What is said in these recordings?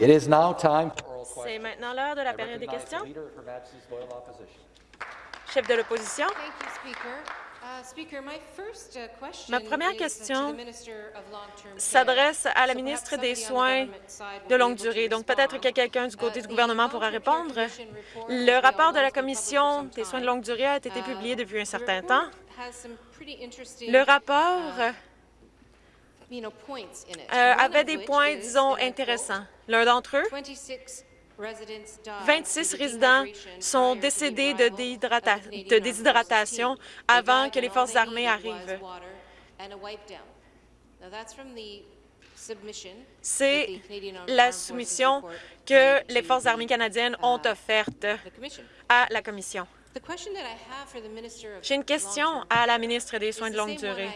C'est maintenant l'heure de la période des questions. Chef de l'opposition. Uh, uh, Ma première question s'adresse à la ministre des Soins de longue durée. Donc, peut-être que quelqu'un du côté du Uh, gouvernement pourra répondre. Le rapport de la Commission des soins de longue durée a été publié depuis un certain temps. Le rapport euh, avait des points, disons, intéressants. L'un d'entre eux, 26 résidents sont décédés de, déhydrata- de déshydratation avant que les forces armées arrivent. C'est la soumission que les forces armées canadiennes ont offerte à la Commission. J'ai une question à la ministre des Soins de longue durée.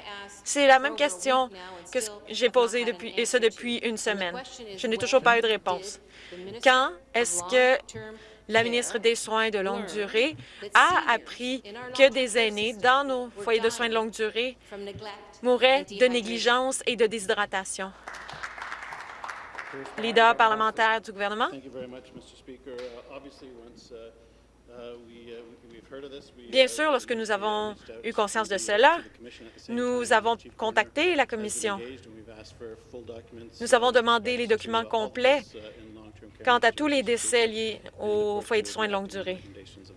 C'est la même question que ce- j'ai posée depuis, et ce depuis une semaine. Je n'ai toujours pas eu de réponse. Quand est-ce que la ministre des Soins de longue durée a appris que des aînés dans nos foyers de soins de longue durée mouraient de négligence et de déshydratation? Leader parlementaire du gouvernement. Bien sûr, lorsque nous avons eu conscience de cela, nous avons contacté la Commission. Nous avons demandé les documents complets quant à tous les décès liés and in au accordance foyer de soins de longue durée.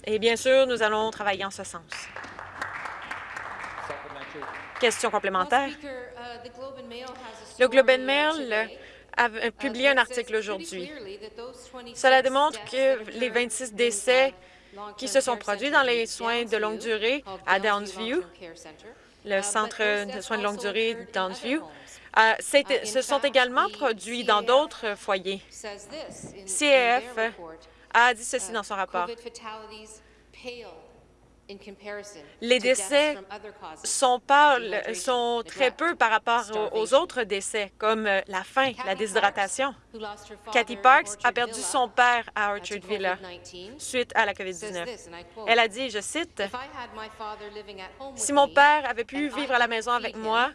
Et bien sûr, nous allons travailler en ce sens. Question complémentaire. Le Globe and Mail a Uh, publié un article aujourd'hui. Cela démontre que les 26 décès qui se sont produits dans les soins de longue durée à Downsview, le centre de soins de longue durée Downsview, euh, se sont également produits dans d'autres foyers. CAF a dit ceci dans son rapport. Les décès sont, très peu par rapport aux, aux autres décès, comme euh, la faim, la déshydratation. Cathy Parks a perdu son père à Orchard Villa suite à la COVID-19. Elle a dit, je cite, « Si mon père avait pu vivre à la maison avec moi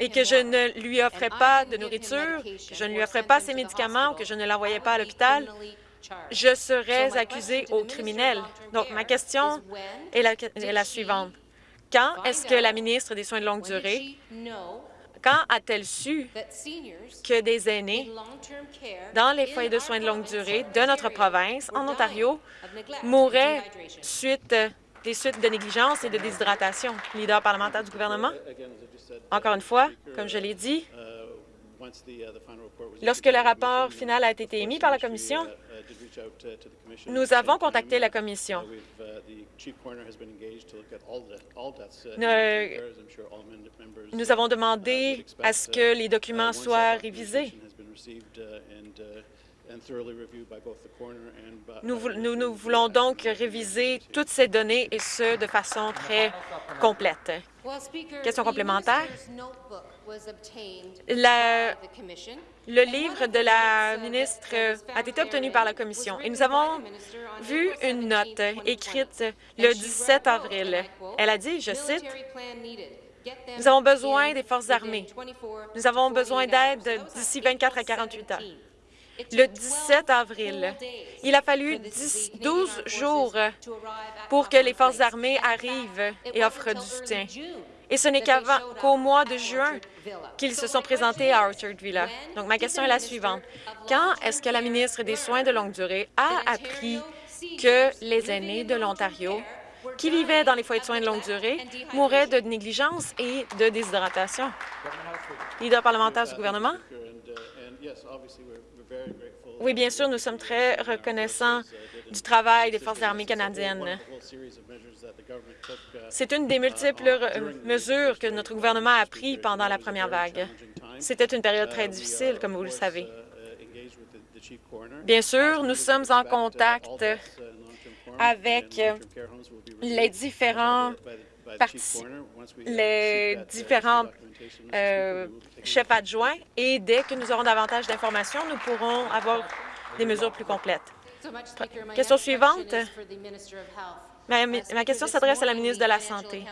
et que je ne lui offrais pas de nourriture, que je ne lui offrais pas ses médicaments ou que je ne l'envoyais pas à l'hôpital, je serais accusé au criminel. Donc, ma question est la, est la suivante. Quand est-ce que la ministre des Soins de longue durée, quand a-t-elle su que des aînés dans les foyers de soins de longue durée de notre province, en Ontario, mouraient suite des suites de négligence et de déshydratation? Leader parlementaire du gouvernement? Encore une fois, comme je l'ai dit, uh, the, uh, lorsque le rapport final a été émis par la uh, Commission, uh, did reach out, uh, to the Commission nous avons contacté la Commission. Uh, we've, uh, the chief coroner has been engaged to look at all the- all deaths, uh, in Ne- long-term care, as I'm sure all mem- members, Nous uh, avons uh, demandé expect, à ce uh, que les uh, documents once that soient révisés. documentation has been received, uh, and, uh, and thoroughly reviewed by both the coroner and by- Nous, nous, voulons uh, donc réviser toutes ces données et ce, de façon très complète. Question complémentaire? La- le livre de la ministre a été obtenu par la Commission et nous avons vu une note écrite le 17 avril. Elle a dit, je cite, « Nous avons besoin des forces armées. Nous avons besoin d'aide d'ici 24 à 48 heures. » Le 17 avril, il a fallu 10 12 jours pour que les forces armées arrivent et offrent du soutien. Et ce n'est qu'avant, qu'au mois de juin qu'ils se sont présentés à Orchard Villa. Donc, ma question est la suivante. Quand est-ce que la ministre des Soins de longue durée a appris que les aînés de l'Ontario qui vivaient dans les foyers de soins de longue durée mouraient de négligence et de déshydratation? Leader parlementaire du gouvernement. Oui, bien sûr, nous sommes très reconnaissants du travail des Forces armées canadiennes. C'est une des multiples mesures que notre gouvernement a prises pendant la première vague. C'était une période très difficile, comme vous le savez. Bien sûr, nous sommes en contact avec les différents les différents euh, chefs adjoints et dès que nous aurons davantage d'informations, nous pourrons avoir des mesures plus complètes. Question suivante. Ma, ma question s'adresse à la ministre de la Santé.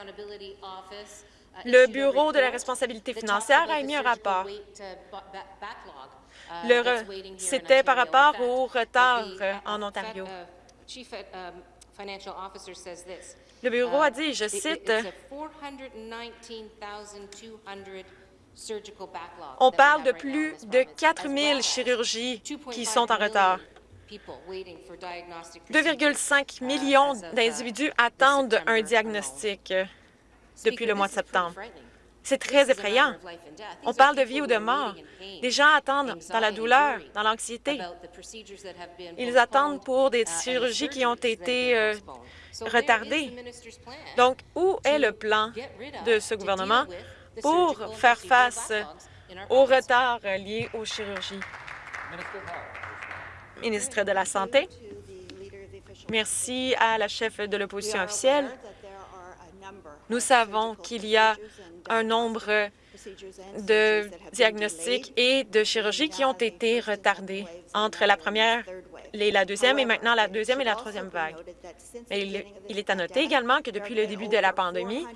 Le Bureau de la responsabilité financière a émis un rapport C'était par rapport au retard en Ontario. Le bureau a dit, je cite, on parle de plus de 4 000 chirurgies qui sont en retard. 2,5 millions d'individus attendent un diagnostic depuis le mois de septembre. C'est très effrayant. On parle de vie ou de mort. Des gens attendent dans la douleur, dans l'anxiété. Ils attendent pour des chirurgies qui ont été euh, retardées. Donc, où est le plan de ce gouvernement pour faire face au retard liés aux chirurgies? Ministre de la Santé. Merci à la chef de l'opposition officielle. Nous savons qu'il y a un nombre de diagnostics et de chirurgies qui ont été retardés entre la première et la deuxième et maintenant la deuxième et la troisième vague. il, il est à noter également que depuis le début de la pandémie,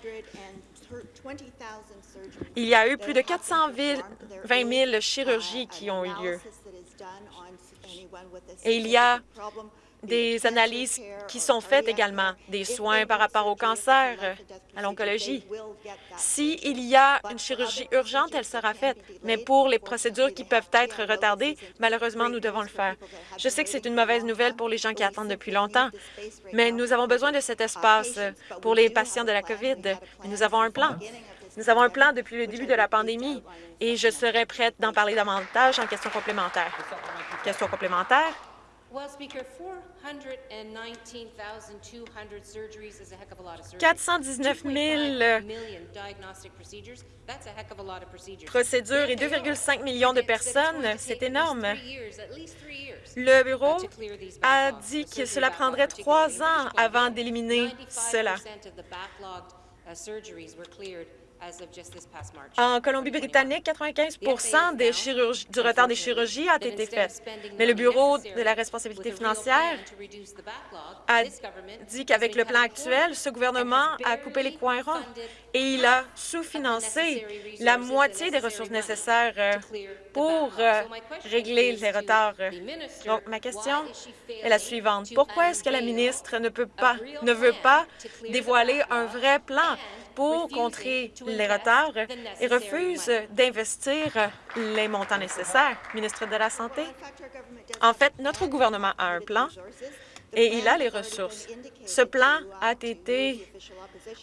il y a eu plus de 420 000 chirurgies qui ont eu lieu. Et il y a des analyses qui sont faites également, des soins par rapport au cancer, à l'oncologie. S'il y a une chirurgie urgente, elle sera faite, mais pour les procédures qui peuvent être retardées, malheureusement, nous devons le faire. Je sais que c'est une mauvaise nouvelle pour les gens qui attendent depuis longtemps, mais nous avons besoin de cet espace pour les patients de la COVID. Nous avons un plan. Nous avons un plan depuis le début de la pandémie et je serai prête d'en parler davantage en questions complémentaires. Question complémentaire? 419 000 procédures et 2,5 millions de personnes, c'est énorme. Le bureau a dit que cela prendrait trois ans avant d'éliminer cela. En Colombie-Britannique, 95 des du retard des chirurgies a été fait. Mais le Bureau de la responsabilité financière a dit qu'avec le plan actuel, ce gouvernement a coupé les coins ronds et il a sous-financé la moitié des ressources nécessaires euh, pour euh, régler les retards. Donc, ma question est la suivante. Pourquoi est-ce que la ministre ne, peut pas, ne veut pas dévoiler un vrai plan? Pour contrer les retards et refuse d'investir les montants nécessaires. Ministre de la Santé, en fait, notre gouvernement a un plan et il a les ressources. Ce plan a été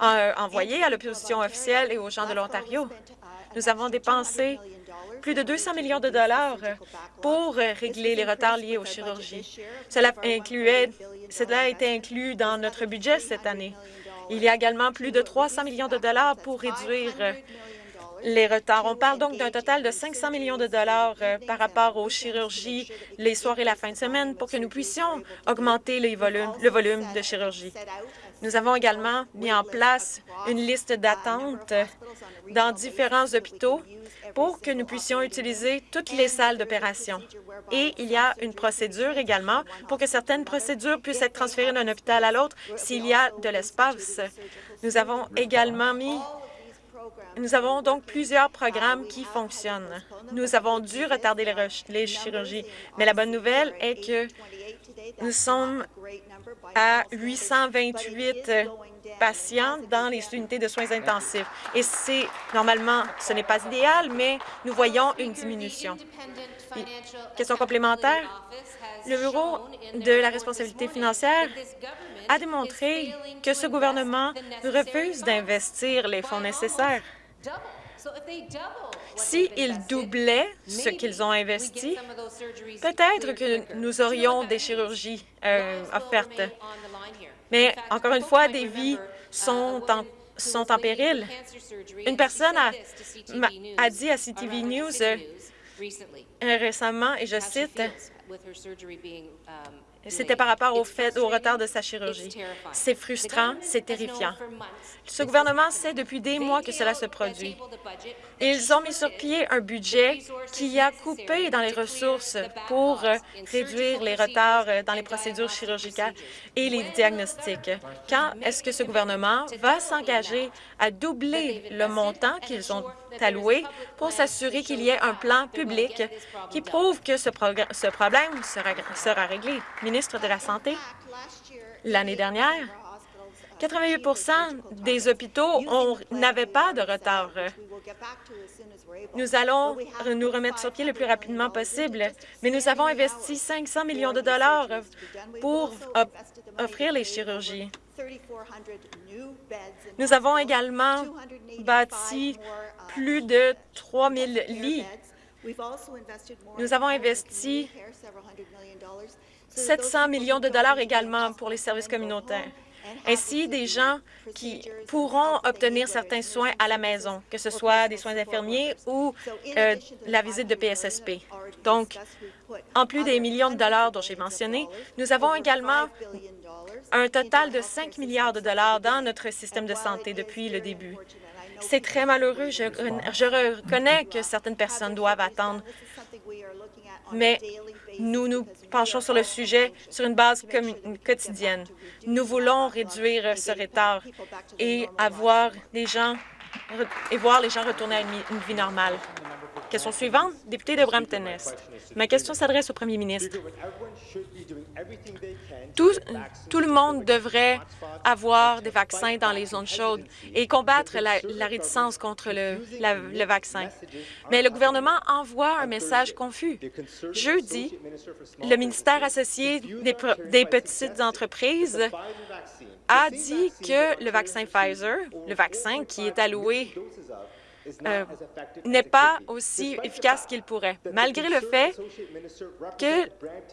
euh, envoyé à l'opposition officielle et aux gens de l'Ontario. Nous avons dépensé plus de 200 millions de dollars pour régler les retards liés aux chirurgies. Cela, incluait, cela a été inclus dans notre budget cette année. Il y a également plus de 300 millions de dollars pour réduire les retards. On parle donc d'un total de 500 millions de dollars euh, par rapport aux chirurgies les soirs et la fin de semaine pour que nous puissions augmenter le volume de chirurgie. Nous avons également mis en place une liste d'attente dans différents hôpitaux pour que nous puissions utiliser toutes les salles d'opération. Et il y a une procédure également pour que certaines procédures puissent être transférées d'un hôpital à l'autre s'il y a de l'espace. Nous avons également mis nous avons donc plusieurs programmes qui fonctionnent. Nous avons dû retarder les, les, chirurgies, mais la bonne nouvelle est que nous sommes à 828 patients dans les unités de soins intensifs. Et c'est normalement, ce n'est pas idéal, mais nous voyons une diminution. Question complémentaire. Le Bureau de la responsabilité financière a démontré que ce gouvernement refuse d'investir les fonds nécessaires. S'ils doublaient ce qu'ils ont investi, peut-être que nous aurions des chirurgies euh, offertes. Mais encore une fois, des vies sont en, sont en péril. Une personne a, a dit à CTV News euh, récemment, et je cite, c'était par rapport au fait au retard de sa chirurgie. C'est frustrant, c'est terrifiant. Ce gouvernement sait depuis des mois que cela se produit. Ils ont mis sur pied un budget qui a coupé dans les ressources pour euh, réduire les retards euh, dans les procédures chirurgicales et les diagnostics. Quand est-ce que ce gouvernement va s'engager à doubler le montant qu'ils ont pour s'assurer qu'il y ait un plan public qui prouve que ce, problème sera réglé? Ministre de la Santé, l'année dernière, 88% des hôpitaux n'avaient pas de retard. Nous allons nous remettre sur pied le plus rapidement possible, mais nous avons investi 500 millions de dollars pour offrir les chirurgies. Nous avons également bâti plus de 3 000 lits. Nous avons investi 700 millions de dollars également pour les services communautaires ainsi des gens qui pourront obtenir certains soins à la maison, que ce soit des soins infirmiers ou euh, la visite de PSSP. Donc, en plus des millions de dollars dont j'ai mentionné, nous avons également un total de 5 milliards de dollars dans notre système de santé depuis le début. C'est très malheureux. Je, je reconnais que certaines personnes doivent attendre, mais nous nous penchons sur le sujet sur une base quotidienne. Nous voulons réduire ce retard et avoir les gens et voir les gens retourner à une vie normale. Question suivante, député de Brampton-Est. Ma question s'adresse au premier ministre. Tout, le monde devrait avoir des vaccins dans les zones chaudes et combattre la, réticence contre le, vaccin. Mais le gouvernement envoie un message confus. Jeudi, le ministère associé des petites entreprises a dit que le vaccin Pfizer, le vaccin qui est alloué euh, n'est pas aussi efficace qu'il pourrait, malgré le fait que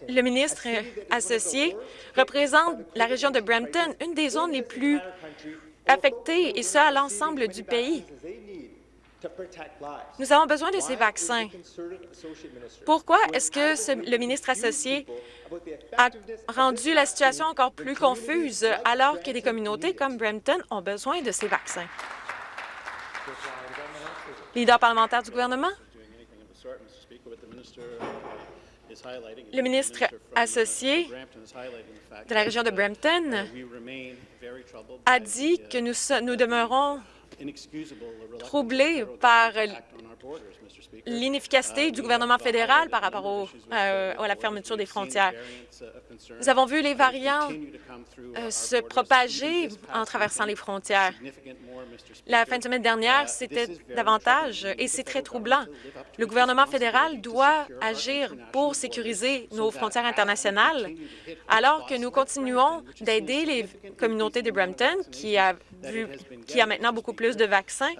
le ministre associé représente la région de Brampton, une des zones les plus affectées, et ce, à l'ensemble du pays. Nous avons besoin de ces vaccins. Pourquoi est-ce que le ministre associé a rendu la situation encore plus confuse alors que des communautés comme Brampton ont besoin de ces vaccins? Leader parlementaire du gouvernement? Le ministre associé de la région de Brampton a dit que nous, nous demeurons troublés par l'inefficacité du gouvernement fédéral par rapport euh, à la fermeture des frontières. Nous avons vu les variants euh, se propager en traversant les frontières. La fin de semaine dernière, c'était davantage et c'est très troublant. Le gouvernement fédéral doit agir pour sécuriser nos frontières internationales alors que nous continuons d'aider les communautés de Brampton qui a, vu, qui a maintenant beaucoup plus de vaccins.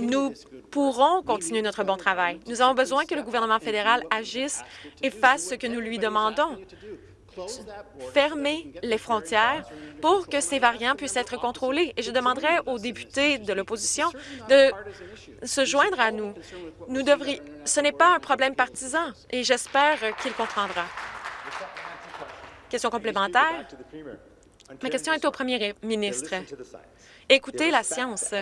Nous pourrons continuer notre bon travail. Nous avons besoin que le gouvernement fédéral agisse et fasse ce que nous lui demandons fermer les frontières pour que ces variants puissent être contrôlés. Et je demanderai aux députés de l'opposition de se joindre à nous. nous devrions... Ce n'est pas un problème partisan et j'espère qu'il comprendra. Question complémentaire. Ma question est au premier ministre. Écoutez la science.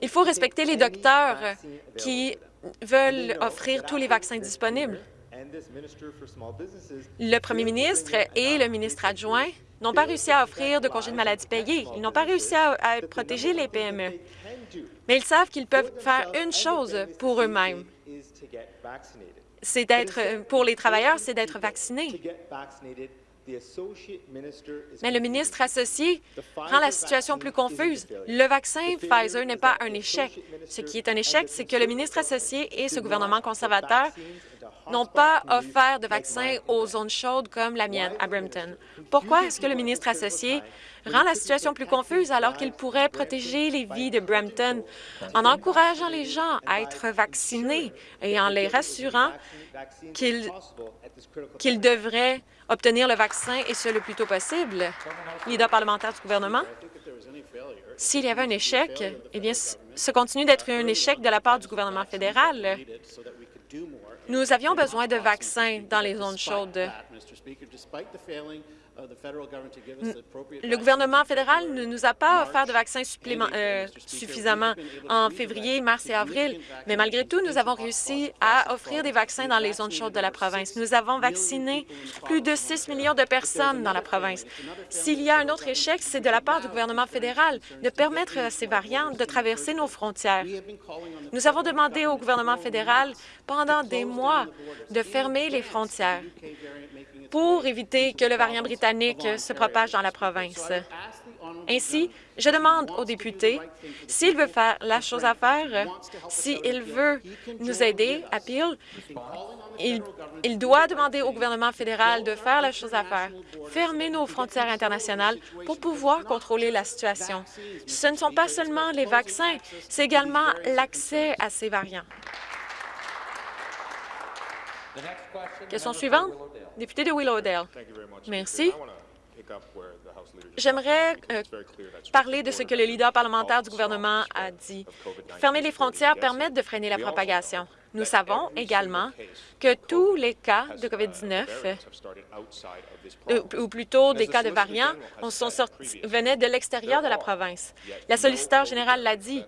Il faut respecter les docteurs qui veulent offrir tous les vaccins disponibles. Le premier ministre et le ministre adjoint n'ont pas réussi à offrir de congés de maladie payés. Ils n'ont pas réussi à, protéger les PME. Mais ils savent qu'ils peuvent faire une chose pour eux-mêmes. C'est d'être, pour les travailleurs, c'est d'être vaccinés. Mais le ministre associé rend la situation plus confuse. Le vaccin Pfizer n'est pas un échec. Ce qui est un échec, c'est que le ministre associé et ce gouvernement conservateur n'ont pas offert de vaccins aux zones chaudes comme la mienne, à Brampton. Pourquoi est-ce que le ministre associé rend la situation plus confuse alors qu'il pourrait protéger les vies de Brampton en encourageant les gens à être vaccinés et en les rassurant qu'ils qu'ils devraient obtenir le vaccin et ce le plus tôt possible? Leader parlementaire du gouvernement. S'il y avait un échec, eh bien, ce continue d'être un échec de la part du gouvernement fédéral. Nous avions besoin de vaccins dans les zones chaudes. Le gouvernement fédéral ne nous a pas offert de vaccins euh, suffisamment en février, mars et avril, mais malgré tout, nous avons réussi à offrir des vaccins dans les zones chaudes de la province. Nous avons vacciné plus de 6 millions de personnes dans la province. S'il y a un autre échec, c'est de la part du gouvernement fédéral de permettre à ces variants de traverser nos frontières. Nous avons demandé au gouvernement fédéral pendant des mois de fermer les frontières pour éviter que le variant britannique se propage dans la province. Ainsi, je demande aux députés s'il veut faire la chose à faire, s'il veut nous aider à Peel, il, il, doit demander au gouvernement fédéral de faire la chose à faire, fermer nos frontières internationales pour pouvoir contrôler la situation. Ce ne sont pas seulement les vaccins, c'est également l'accès à ces variants. Question suivante, député de Willowdale. Merci. J'aimerais euh, parler de ce que le leader parlementaire du gouvernement a dit. Fermer les frontières permet de freiner la propagation. Nous savons également que tous les cas de COVID-19, euh, ou plutôt des cas de variants, sont sortis, venaient de l'extérieur de la province. La solliciteur générale l'a dit.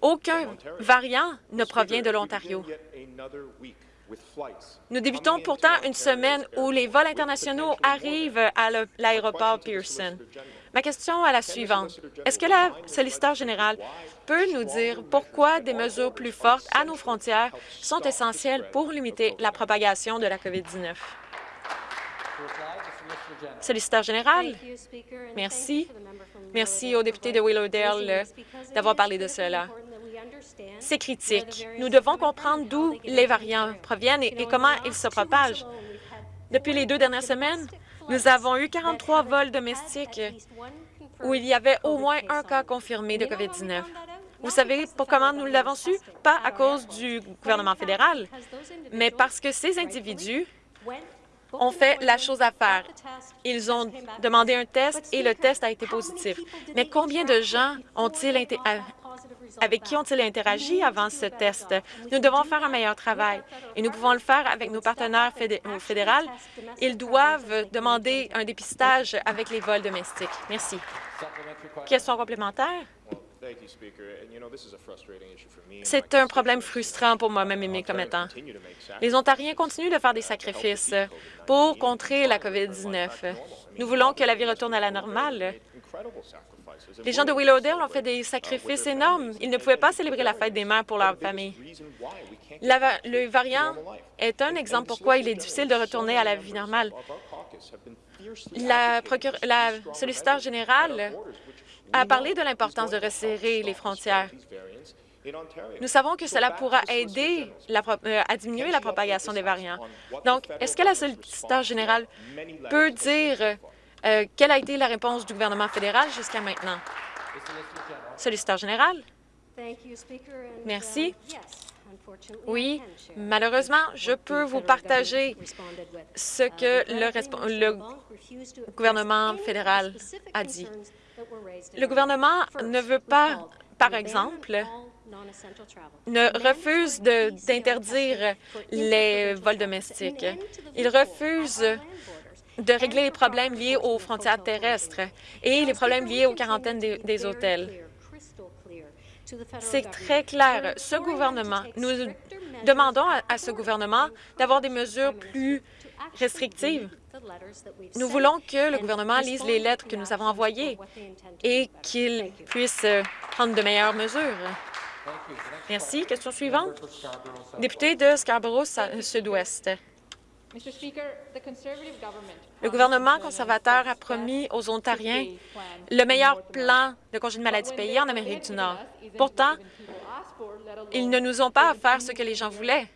Aucun variant ne provient de l'Ontario. Nous débutons pourtant une semaine où les vols internationaux arrivent à l'aéroport Pearson. Ma question est la suivante. Est-ce que la solliciteur générale peut nous dire pourquoi des mesures plus fortes à nos frontières sont essentielles pour limiter la propagation de la COVID-19? Solliciteur général, merci. Merci au député de Willowdale d'avoir parlé de cela c'est critique. Nous devons comprendre d'où les variants proviennent et, comment ils se propagent. Depuis les deux dernières semaines, nous avons eu 43 vols domestiques où il y avait au moins un cas confirmé de COVID-19. Vous savez pour comment nous l'avons su? Pas à cause du gouvernement fédéral, mais parce que ces individus ont fait la chose à faire. Ils ont demandé un test et le test a été positif. Mais combien de gens ont-ils avec qui ont-ils interagi avant ce test? Nous devons faire un meilleur travail et nous pouvons le faire avec nos partenaires fédéraux. Ils doivent demander un dépistage avec les vols domestiques. Merci. Question complémentaire? C'est un problème frustrant pour moi-même et mes commettants. Les Ontariens continuent de faire des sacrifices pour contrer la COVID-19. Nous voulons que la vie retourne à la normale. Les gens de Willowdale ont fait des sacrifices énormes. Ils ne pouvaient pas célébrer la fête des mères pour leur famille. le variant est un exemple pourquoi il est difficile de retourner à la vie normale. La, la solliciteur générale a parlé de l'importance de resserrer les frontières. Nous savons que cela pourra aider euh, à diminuer la propagation des variants. Donc, est-ce que la solliciteur générale peut dire euh, quelle a été la réponse du gouvernement fédéral jusqu'à maintenant? Solliciteur général. Merci. Oui, malheureusement, je peux vous partager ce que le, gouvernement fédéral a dit. Le gouvernement ne veut pas, par exemple, ne refuse d'interdire les vols domestiques. Il refuse de régler les problèmes liés aux frontières terrestres et les problèmes liés aux quarantaines des, hôtels. C'est très clair. Ce gouvernement, nous demandons à, ce gouvernement d'avoir des mesures plus restrictives. Nous voulons que le gouvernement lise les lettres que nous avons envoyées et qu'il puisse prendre de meilleures mesures. Merci. Question suivante. Député de Scarborough-Sud-Ouest. Le gouvernement conservateur a promis aux Ontariens le meilleur plan de congé de maladie payé en Amérique du Nord. Pourtant, ils ne nous ont pas offert ce que les gens voulaient.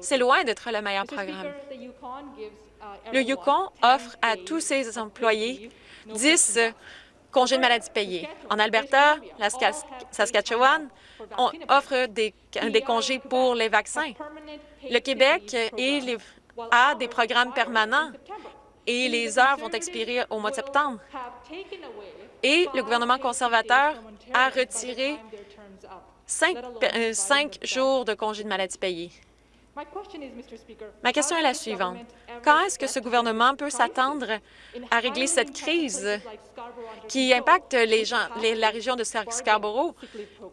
C'est loin d'être le meilleur programme. Le Yukon offre à tous ses employés 10 congés de maladie payés. En Alberta, la Saskatchewan, on offre des, congés pour les vaccins. Le Québec a des programmes permanents et les heures vont expirer au mois de septembre. Et le gouvernement conservateur a retiré cinq, euh, jours de congé de maladie payés. Ma question est la suivante. Quand est-ce que ce gouvernement peut s'attendre à régler cette crise qui impacte les gens, la région de Scarborough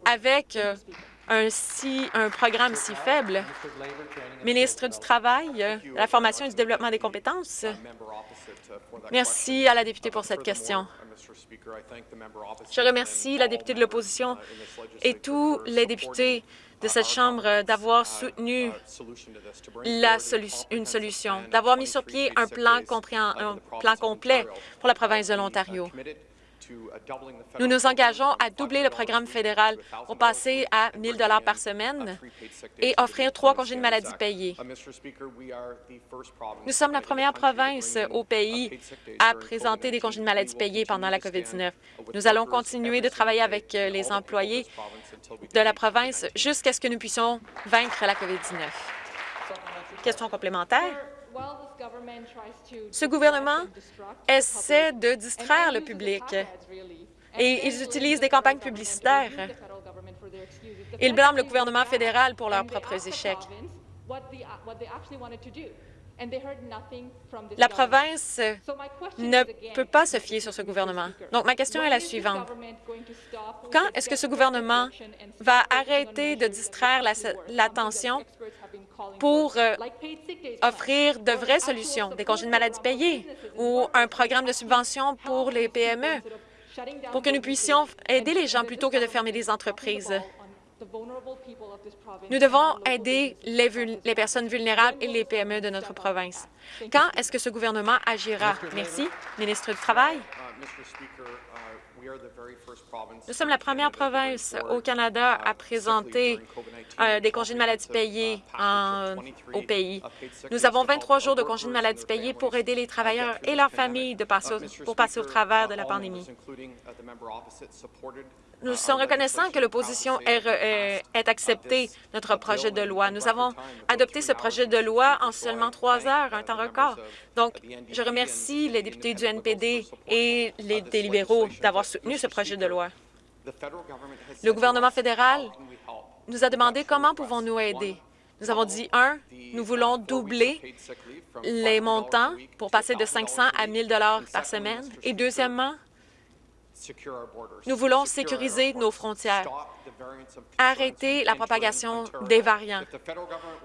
avec euh, un, si, un programme si faible? Ministre du Travail, de la Formation et du Développement des compétences. Merci à la députée pour cette question. Je remercie la députée de l'opposition et tous les députés de cette Chambre d'avoir soutenu une solution, d'avoir mis sur pied un un plan complet pour la province de l'Ontario. Nous nous engageons à doubler le programme fédéral pour passer à 1 000 par semaine et offrir trois congés de maladie payés. Nous sommes la première province au pays à présenter des congés de maladie payés pendant la COVID-19. Nous allons continuer de travailler avec euh, les employés de la province jusqu'à ce que nous puissions vaincre la COVID-19. Question complémentaire? Ce gouvernement essaie de distraire le public et ils utilisent des campagnes publicitaires. Ils blâment le gouvernement fédéral pour leurs propres échecs. La province ne peut pas se fier sur ce gouvernement. Donc, ma question est la suivante. Quand est-ce que ce gouvernement va arrêter de distraire l'attention pour euh, offrir de vraies solutions, des congés de maladie payés ou un programme de subvention pour les PME, pour que nous puissions aider les gens plutôt que de fermer des entreprises? Nous devons aider les, personnes vulnérables et les PME de notre province. Quand est-ce que ce gouvernement agira? Merci. Ministre du Travail. Nous sommes la première province au Canada à présenter euh, des congés de maladie payés au pays. Nous avons 23 jours de congés de maladie payés pour aider les travailleurs et leurs familles de passer pour passer au travers de la pandémie. Nous sommes reconnaissants que l'opposition ait, accepté notre projet de loi. Nous avons adopté ce projet de loi en seulement trois heures, un temps record. Donc, je remercie les députés du NPD et les des libéraux d'avoir soutenu ce projet de loi. Le gouvernement fédéral nous a demandé comment pouvons-nous aider. Nous avons dit, un, nous voulons doubler les montants pour passer de 500 à 1 000 par semaine. Et deuxièmement, nous voulons sécuriser nos frontières, arrêter la propagation des variants.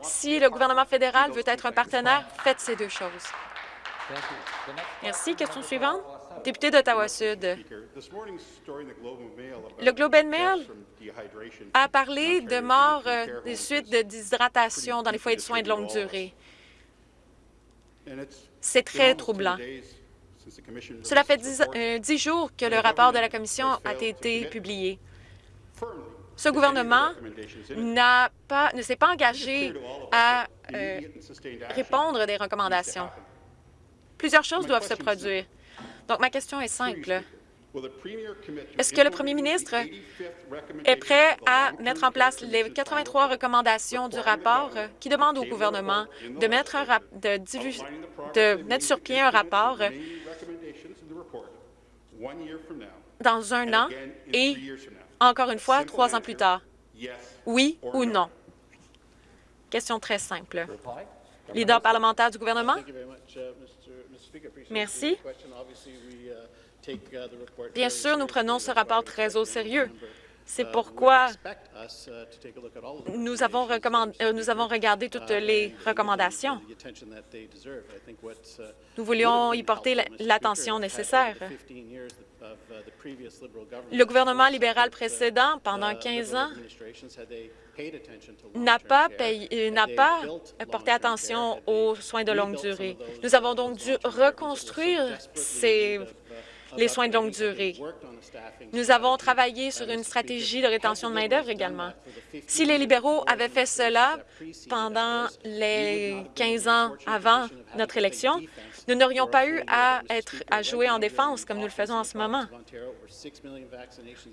Si le gouvernement fédéral veut être un partenaire, faites ces deux choses. Merci. Question suivante. Député d'Ottawa-Sud. Le Globe and Mail a parlé de morts euh, des suites de déshydratation dans les foyers de soins de longue durée. C'est très troublant. Cela fait euh, dix, jours que le rapport de la Commission a été publié. Ce gouvernement pas, ne s'est pas engagé à euh, répondre des recommandations. Plusieurs choses doivent se produire. Donc, ma question est simple. Est-ce que le premier ministre est prêt à mettre en place les 83 recommandations du rapport qui demandent au gouvernement de mettre, sur pied un rapport dans un an et, encore une fois, trois ans plus tard? Oui ou non? Question très simple. Leader parlementaire du gouvernement? Uh, Merci. Uh, uh, Bien sûr, nous prenons ce rapport très au sérieux. C'est pourquoi nous avons, euh, nous avons regardé toutes les recommandations. Nous voulions y porter l'attention nécessaire. Le gouvernement libéral précédent, pendant 15 ans, n'a pas, euh, n'a pas porté attention aux soins de longue durée. Nous avons donc dû reconstruire ces les soins de longue durée. Nous avons travaillé sur une stratégie de rétention de main-d'œuvre également. Si les libéraux avaient fait cela pendant les 15 ans avant notre élection, nous n'aurions pas eu à, être, à jouer en défense comme nous le faisons en ce moment.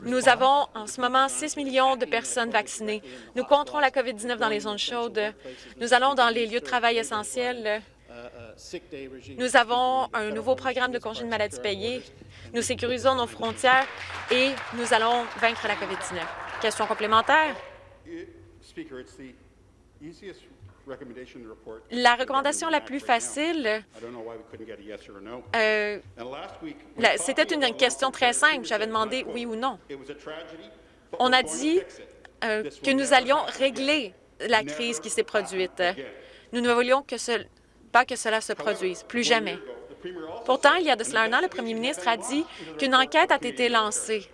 Nous avons en ce moment 6 millions de personnes vaccinées. Nous compterons la COVID-19 dans les zones chaudes. Nous allons dans les lieux de travail essentiels. Nous avons un nouveau programme de congés de maladie payés. Nous sécurisons nos frontières et nous allons vaincre la COVID-19. Question complémentaire? La recommandation la plus facile, euh, c'était une question très simple. J'avais demandé oui ou non. On a dit euh, que nous allions régler la crise qui s'est produite. Nous ne voulions que pas que cela se produise, plus jamais. Pourtant, il y a de cela un an, le premier ministre a dit qu'une enquête a été lancée.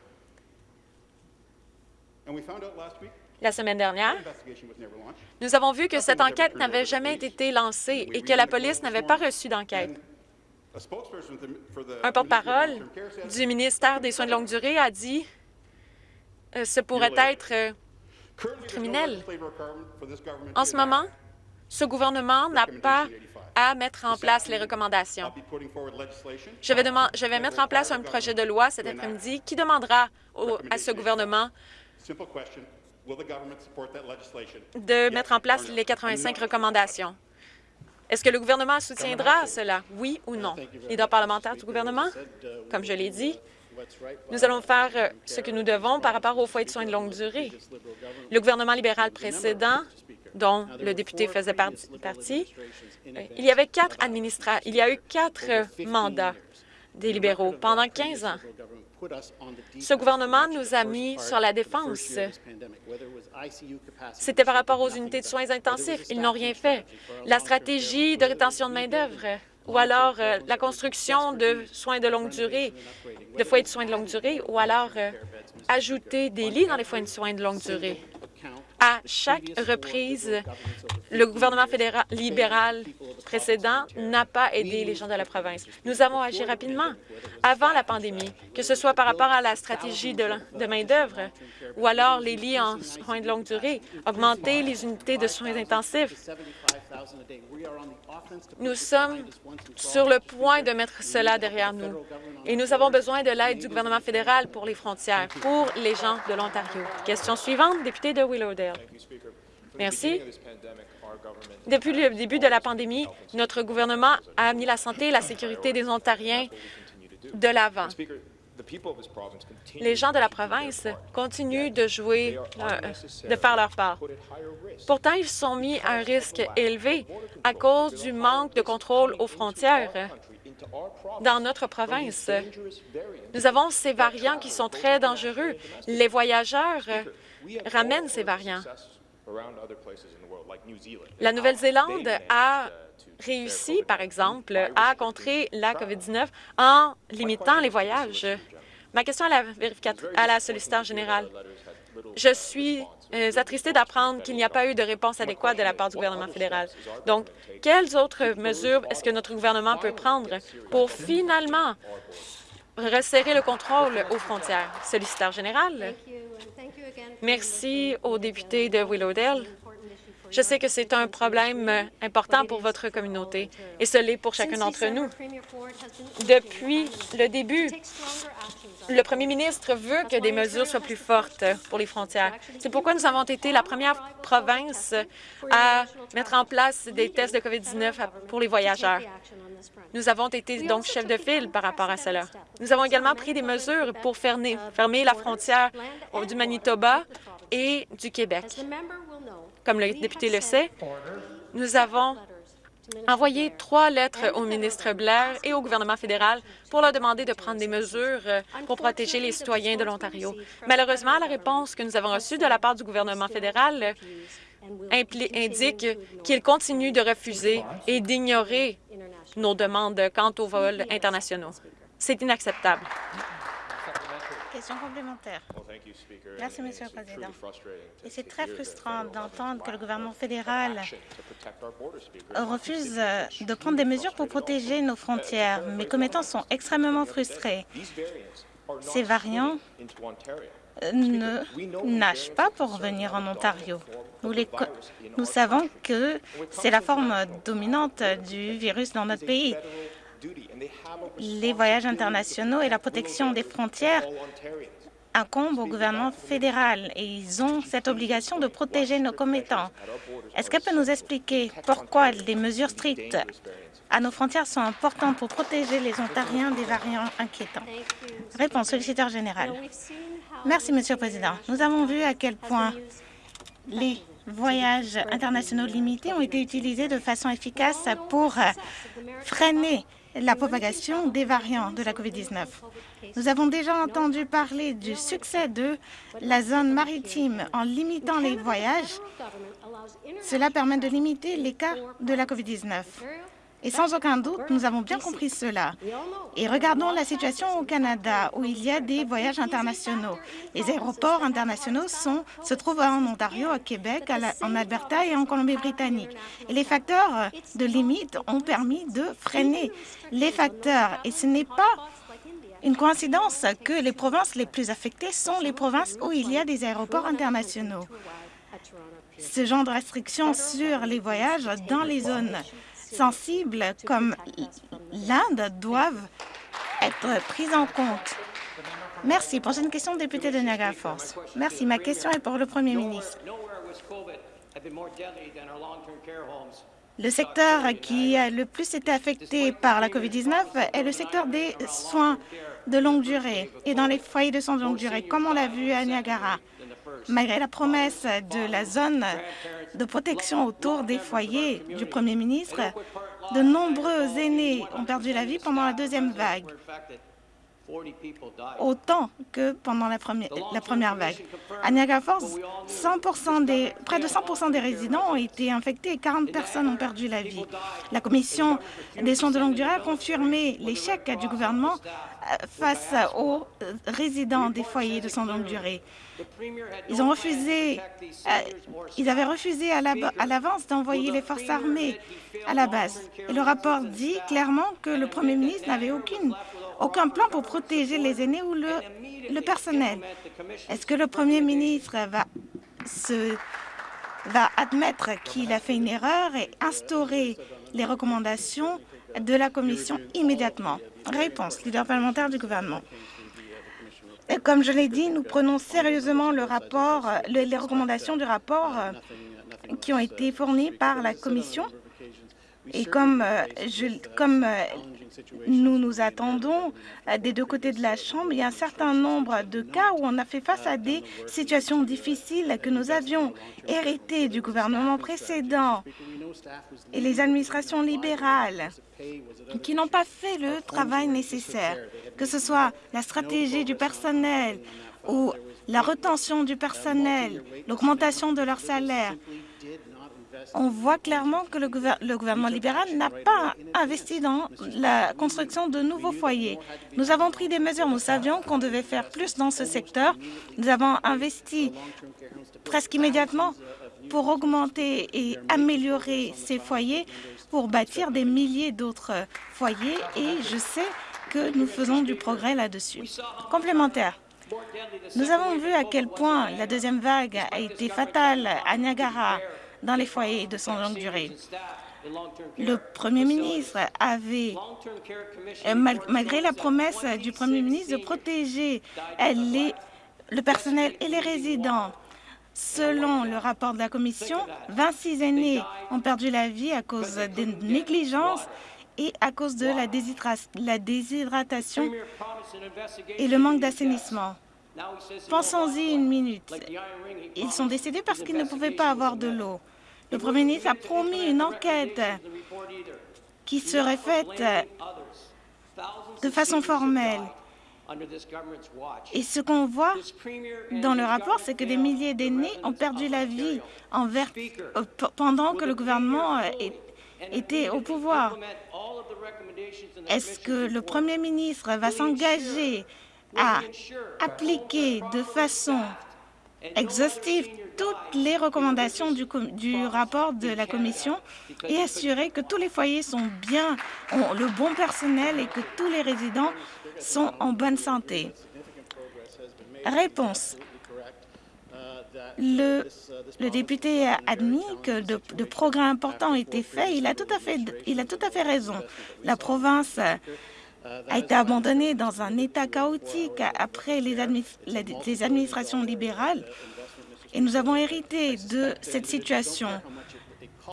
La semaine dernière, nous avons vu que cette enquête n'avait jamais été lancée et que la police n'avait pas reçu d'enquête. Un porte-parole du ministère des Soins de longue durée a dit que euh, ce pourrait être euh, criminel. En ce moment, ce gouvernement n'a pas à mettre en place les recommandations. Je vais, je vais mettre en place un projet de loi cet après-midi qui demandera à ce gouvernement de mettre en place les 85 recommandations. Est-ce que le gouvernement soutiendra cela, oui ou non? Leader parlementaire du gouvernement, comme je l'ai dit, nous allons faire euh, ce que nous devons par rapport aux foyers de soins de longue durée. Le gouvernement libéral précédent, dont le député faisait partie, euh, il y avait quatre administrateurs, il y a eu quatre mandats des libéraux pendant 15 ans. Ce gouvernement nous a mis sur la défense. C'était par rapport aux unités de soins intensifs. Ils n'ont rien fait. La stratégie de rétention de main-d'œuvre ou alors euh, la construction de soins de longue durée, de foyers de soins de longue durée, ou alors euh, ajouter des lits dans les foyers de soins de longue durée. À chaque reprise, le gouvernement fédéral libéral précédent n'a pas aidé les gens de la province. Nous avons agi rapidement avant la pandémie, que ce soit par rapport à la stratégie de, main-d'œuvre ou alors les lits en soins de longue durée, augmenter les unités de soins intensifs. Nous sommes sur le point de mettre cela derrière nous et nous avons besoin de l'aide du gouvernement fédéral pour les frontières, pour les gens de l'Ontario. Question suivante, député de Willowdale. Merci. Depuis le début de la pandémie, notre gouvernement a mis la santé et la sécurité des Ontariens de l'avant. Les gens de la province continuent de jouer, euh, de faire leur part. Pourtant, ils sont mis à un risque élevé à cause du manque de contrôle aux frontières dans notre province. Nous avons ces variants qui sont très dangereux. Les voyageurs ramènent ces variants. La Nouvelle-Zélande a réussi, par exemple, à contrer la COVID-19 en limitant les voyages. Ma question à la, à la solliciteur générale. Je suis euh, attristée d'apprendre qu'il n'y a pas eu de réponse adéquate de la part du gouvernement fédéral. Donc, quelles autres mesures est-ce que notre gouvernement peut prendre pour finalement resserrer le contrôle aux frontières? Solliciteur général. Merci au député de Willowdale je sais que c'est un problème euh, important pour votre communauté et ce l'est pour chacun d'entre nous. Depuis le début, le premier ministre veut que des mesures soient plus fortes pour les frontières. C'est pourquoi nous avons été la première province à mettre en place des tests de COVID-19 pour les voyageurs. Nous avons été donc chef de file par rapport à cela. Nous avons également pris des mesures pour fermer, fermer la frontière du Manitoba et du Québec. Comme le député le sait, nous avons envoyé trois lettres au ministre Blair et au gouvernement fédéral pour leur demander de prendre des mesures euh, pour protéger les citoyens de l'Ontario. Malheureusement, la réponse que nous avons reçue de la part du gouvernement fédéral indique qu'il continue de refuser et d'ignorer nos demandes quant aux vols internationaux. C'est inacceptable. Question complémentaire. Merci, Monsieur le Président. Et c'est très frustrant d'entendre que le gouvernement fédéral refuse de prendre des mesures pour protéger nos frontières. Mes commettants sont extrêmement frustrés. Ces variants euh, ne nagent pas pour venir en Ontario. Nous, les, nous savons que c'est la forme dominante du virus dans notre pays les voyages internationaux et la protection des frontières incombent au gouvernement fédéral et ils ont cette obligation de protéger nos commettants. Est-ce qu'elle peut nous expliquer pourquoi les mesures strictes à nos frontières sont importantes pour protéger les Ontariens des variants inquiétants? Réponse, solliciteur général. Merci, Monsieur le Président. Nous avons vu à quel point les voyages internationaux limités ont été utilisés de façon efficace pour freiner la propagation des variants de la COVID-19. Nous avons déjà entendu parler du succès de la zone maritime en limitant les voyages. Cela permet de limiter les cas de la COVID-19. Et sans aucun doute, nous avons bien compris cela. Et regardons la situation au Canada, où il y a des voyages internationaux. Les aéroports internationaux se trouvent en Ontario, à Québec, en Alberta et en Colombie-Britannique. Et les facteurs de limite ont permis de freiner les facteurs. Et ce n'est pas une coïncidence que les provinces les plus affectées sont les provinces où il y a des aéroports internationaux. Ce genre de restrictions sur les voyages dans les zones sensibles comme l'Inde doivent être prises en compte. Merci. Prochaine question, député de Niagara Falls. Merci. Ma question est pour le Premier ministre. Le secteur qui a le plus été affecté par la COVID-19 est le secteur des soins de longue durée et dans les foyers de soins de longue durée, comme on l'a vu à Niagara? Malgré la promesse de la zone de protection autour des foyers du Premier ministre, de nombreux aînés ont perdu la vie pendant la deuxième vague autant que pendant la première, vague. À Niagara Falls, 100 des, près de 100% des résidents ont été infectés et 40 personnes ont perdu la vie. La Commission des soins de longue durée a confirmé l'échec du gouvernement euh, face aux euh, résidents des foyers de soins de longue durée. Ils, ont refusé, euh, ils avaient refusé à l'avance d'envoyer les forces armées à la base. Et le rapport dit clairement que le premier ministre n'avait aucun plan pour protéger les aînés ou le, personnel. Est-ce que le Premier ministre va admettre qu'il a fait une erreur et instaurer les recommandations de la Commission immédiatement? Réponse, leader parlementaire du gouvernement. Comme je l'ai dit, nous prenons sérieusement les recommandations du rapport euh, qui ont été fournies par la Commission. Et comme, euh, euh, nous nous attendons des deux côtés de la Chambre. Il y a un certain nombre de cas où on a fait face à des situations difficiles que nous avions héritées du gouvernement précédent et les administrations libérales qui n'ont pas fait le travail nécessaire, que ce soit la stratégie du personnel ou la retention du personnel, l'augmentation de leur salaire on voit clairement que le, gouvernement libéral n'a pas investi dans la construction de nouveaux foyers. Nous avons pris des mesures. Nous savions qu'on devait faire plus dans ce secteur. Nous avons investi presque immédiatement pour augmenter et améliorer ces foyers, pour bâtir des milliers d'autres foyers, et je sais que nous faisons du progrès là-dessus. Complémentaire. Nous avons vu à quel point la deuxième vague a été fatale à Niagara, dans les foyers de soins de longue durée. Le Premier ministre avait, euh, malgré la promesse du Premier ministre de protéger les, le personnel et les résidents, Selon le rapport de la Commission, 26 aînés ont perdu la vie à cause des négligences et à cause de la, déshydratation et le manque d'assainissement. Pensons-y une minute. Ils sont décédés parce qu'ils ne pouvaient pas avoir de l'eau. Le Premier ministre a promis une enquête qui serait faite de façon formelle. Et ce qu'on voit dans le rapport, c'est que des milliers d'aînés ont perdu la vie euh, pendant que le gouvernement euh, était au pouvoir. Est-ce que le Premier ministre va s'engager à appliquer de façon exhaustive toutes les recommandations du, rapport de la Commission et assurer que tous les foyers sont bien, ont le bon personnel et que tous les résidents sont en bonne santé. Réponse. Le, le député a admis que de, de, progrès importants ont été faits. Il a tout à fait, il a tout à fait raison. La province a été abandonnée dans un état chaotique après les, administrations libérales et nous avons hérité de cette situation.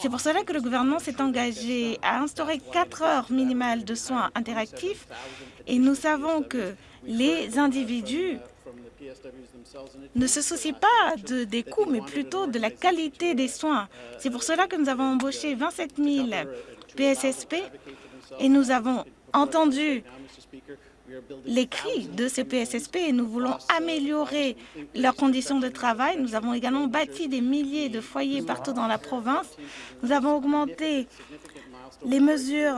C'est pour cela que le gouvernement s'est engagé à instaurer quatre heures minimales de soins interactifs et nous savons que les individus ne se soucie pas de, des coûts, mais plutôt de la qualité des soins. C'est pour cela que nous avons embauché 27 000 PSSP et nous avons entendu les cris de ces PSSP et nous voulons améliorer leurs conditions de travail. Nous avons également bâti des milliers de foyers partout dans la province. Nous avons augmenté les mesures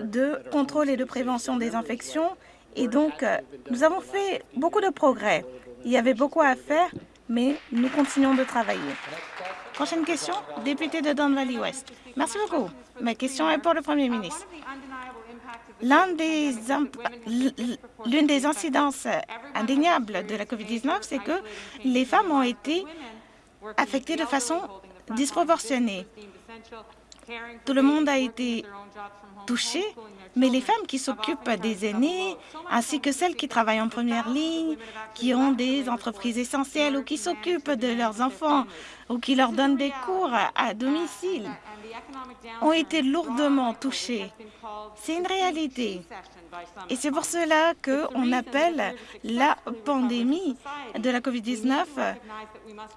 de contrôle et de prévention des infections et donc nous avons fait beaucoup de progrès. Il y avait beaucoup à faire, mais nous continuons de travailler. Prochaine question, député de Don Valley West. Merci beaucoup. Ma question est pour le Premier ministre. L'une des, incidences indéniables de la COVID-19, c'est que les femmes ont été affectées de façon disproportionnée. Tout le monde a été touché, mais les femmes qui s'occupent des aînés, ainsi que celles qui travaillent en première ligne, qui ont des entreprises essentielles ou qui s'occupent de leurs enfants ou qui leur donnent des cours à domicile, ont été lourdement touchées. C'est une réalité. Et c'est pour cela qu'on appelle la pandémie de la COVID-19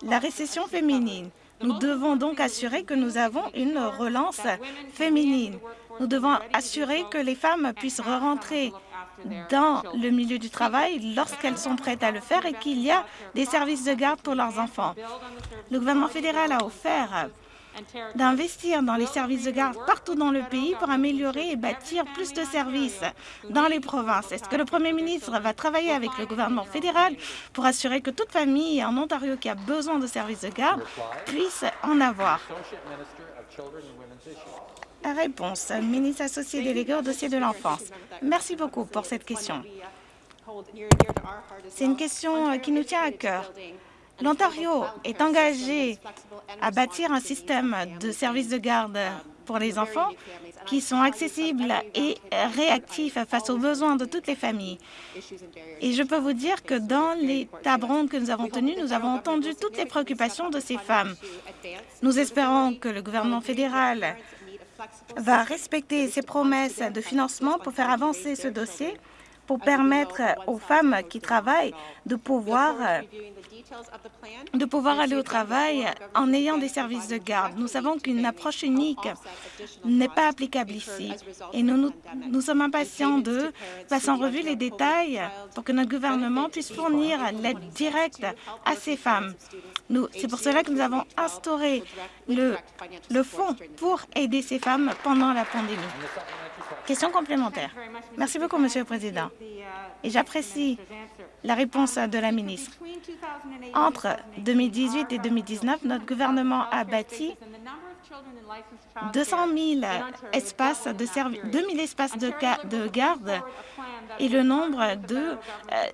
la récession féminine. Nous devons donc assurer que nous avons une relance féminine. Nous devons assurer que les femmes puissent re-rentrer dans le milieu du travail lorsqu'elles sont prêtes à le faire et qu'il y a des services de garde pour leurs enfants. Le gouvernement fédéral a offert d'investir dans les services de garde partout dans le pays pour améliorer et bâtir plus de services dans les provinces. Est-ce que le Premier ministre va travailler avec le gouvernement fédéral pour assurer que toute famille en Ontario qui a besoin de services de garde puisse en avoir? Réponse, ministre associé délégué au dossier de l'enfance. Merci beaucoup pour cette question. C'est une question qui nous tient à cœur. L'Ontario est engagé à bâtir un système de services de garde pour les enfants qui sont accessibles et réactifs face aux besoins de toutes les familles. Et je peux vous dire que dans les tables que nous avons tenues, nous avons entendu toutes les préoccupations de ces femmes. Nous espérons que le gouvernement fédéral va respecter ses promesses de financement pour faire avancer ce dossier pour permettre aux femmes qui travaillent de pouvoir, de pouvoir aller au travail en ayant des services de garde. Nous savons qu'une approche unique n'est pas applicable ici et nous, nous, sommes impatients de passer en revue les détails pour que notre gouvernement puisse fournir l'aide directe à ces femmes. C'est pour cela que nous avons instauré le, le fonds pour aider ces femmes pendant la pandémie. Question complémentaire. Merci beaucoup, Monsieur le Président. Et j'apprécie la réponse de la ministre. Entre 2018 et 2019, notre gouvernement a bâti 200 000 espaces de 2 000 espaces de, de garde et le nombre de euh,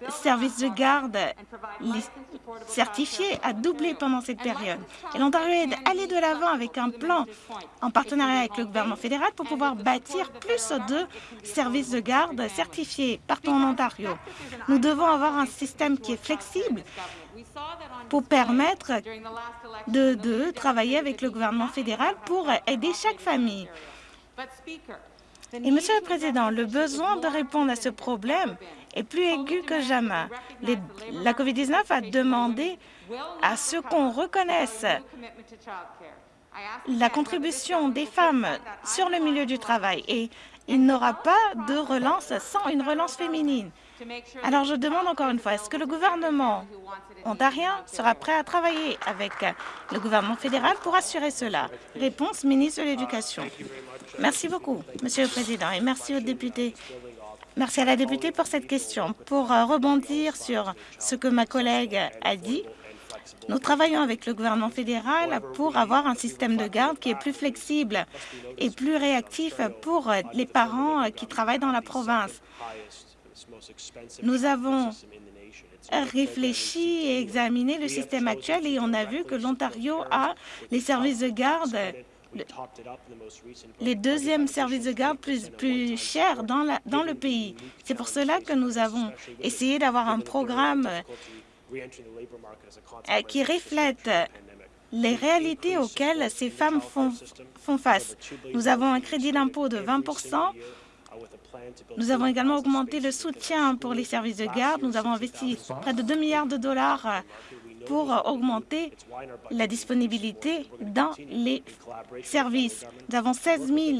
services de garde certifiés a doublé pendant cette période. Et l'Ontario est allé de l'avant avec un plan en partenariat avec le gouvernement fédéral pour pouvoir bâtir plus de services de garde certifiés partout en Ontario. Nous devons avoir un système qui est flexible pour permettre de, de travailler avec le gouvernement fédéral pour aider chaque famille. Et, Monsieur le Président, le besoin de répondre à ce problème est plus aigu que jamais. la COVID-19 a demandé à ce qu'on reconnaisse la contribution des femmes sur le milieu du travail et il n'aura pas de relance sans une relance féminine. Alors je demande encore une fois, est-ce que le gouvernement ontarien sera prêt à travailler avec le gouvernement fédéral pour assurer cela? Réponse, ministre de l'Éducation. Merci beaucoup, Monsieur le Président, et merci aux députés. Merci à la députée pour cette question. Pour euh, rebondir sur ce que ma collègue a dit, nous travaillons avec le gouvernement fédéral pour avoir un système de garde qui est plus flexible et plus réactif pour les parents qui travaillent dans la province. Nous avons réfléchi et examiné le système actuel et on a vu que l'Ontario a les services de garde les deuxièmes services de garde plus, plus chers dans, la, dans le pays. C'est pour cela que nous avons essayé d'avoir un programme euh, qui reflète les réalités auxquelles ces femmes font, font face. Nous avons un crédit d'impôt de 20 Nous avons également augmenté le soutien pour les services de garde. Nous avons investi près de 2 milliards de dollars pour augmenter la disponibilité dans les services. Nous avons 16 000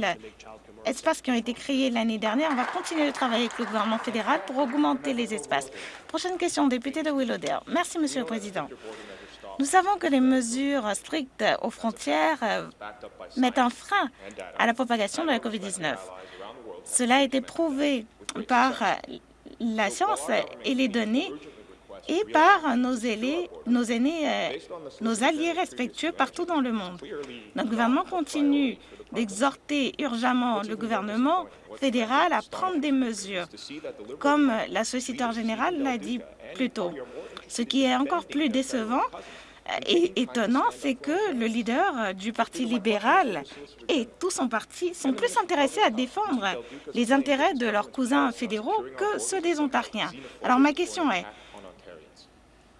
espaces qui ont été créés l'année dernière. On va continuer de travailler avec le gouvernement fédéral pour augmenter les espaces. Prochaine question, député de Willowdale. Merci, Monsieur le Président. Nous savons que les mesures strictes aux frontières euh, mettent un frein à la propagation de la COVID-19. Cela a été prouvé par la science et les données et par nos, nos aînés, euh, nos alliés respectueux partout dans le monde. Notre gouvernement continue d'exhorter urgemment le gouvernement fédéral à prendre des mesures, comme la solliciteur générale l'a dit plus tôt. Ce qui est encore plus décevant et étonnant, c'est que le leader du Parti libéral et tout son parti sont plus intéressés à défendre les intérêts de leurs cousins fédéraux que ceux des Ontariens. Alors ma question est,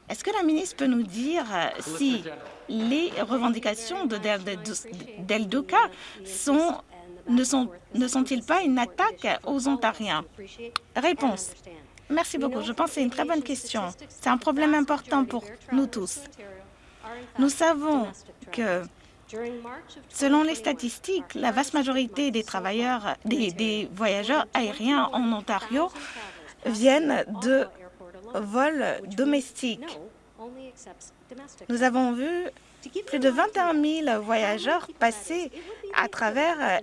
est-ce que la ministre peut nous dire si les revendications de Del Duca ne sont-ils sont pas une attaque aux Ontariens? Réponse. Merci beaucoup. Je pense que c'est une très bonne question. C'est un problème important pour nous tous. Nous savons que, selon les statistiques, la vaste majorité des travailleurs, des, voyageurs aériens en Ontario viennent de vols domestiques. Nous avons vu plus de 21 000 voyageurs passer à travers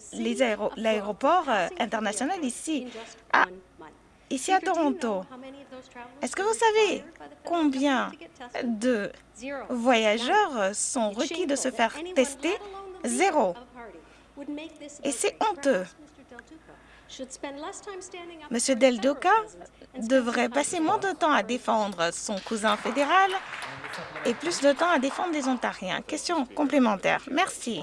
l'aéroport international ici à ici à Toronto. Est-ce que vous savez combien de voyageurs sont requis de se faire tester? Zéro. Et c'est honteux. Monsieur Del Duca devrait passer moins de temps à défendre son cousin fédéral et plus de temps à défendre les Ontariens. Question complémentaire. Merci.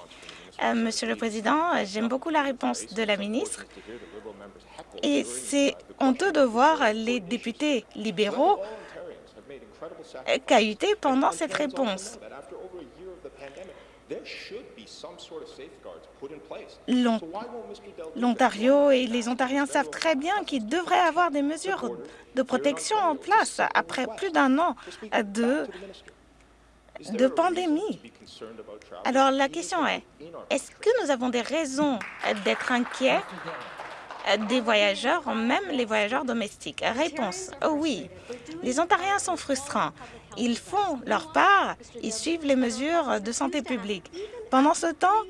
Euh, Monsieur le Président, j'aime beaucoup la réponse de la ministre et c'est honteux de voir les députés libéraux cahuter pendant cette réponse. L'Ontario et les Ontariens savent très bien qu'il devrait avoir des mesures de protection en place après plus d'un an de, de pandémie. Alors la question est, est-ce que nous avons des raisons d'être inquiets des voyageurs, même les voyageurs domestiques Réponse, oui. Les Ontariens sont frustrants. Ils font leur part, ils suivent les mesures de santé publique. Pendant ce temps,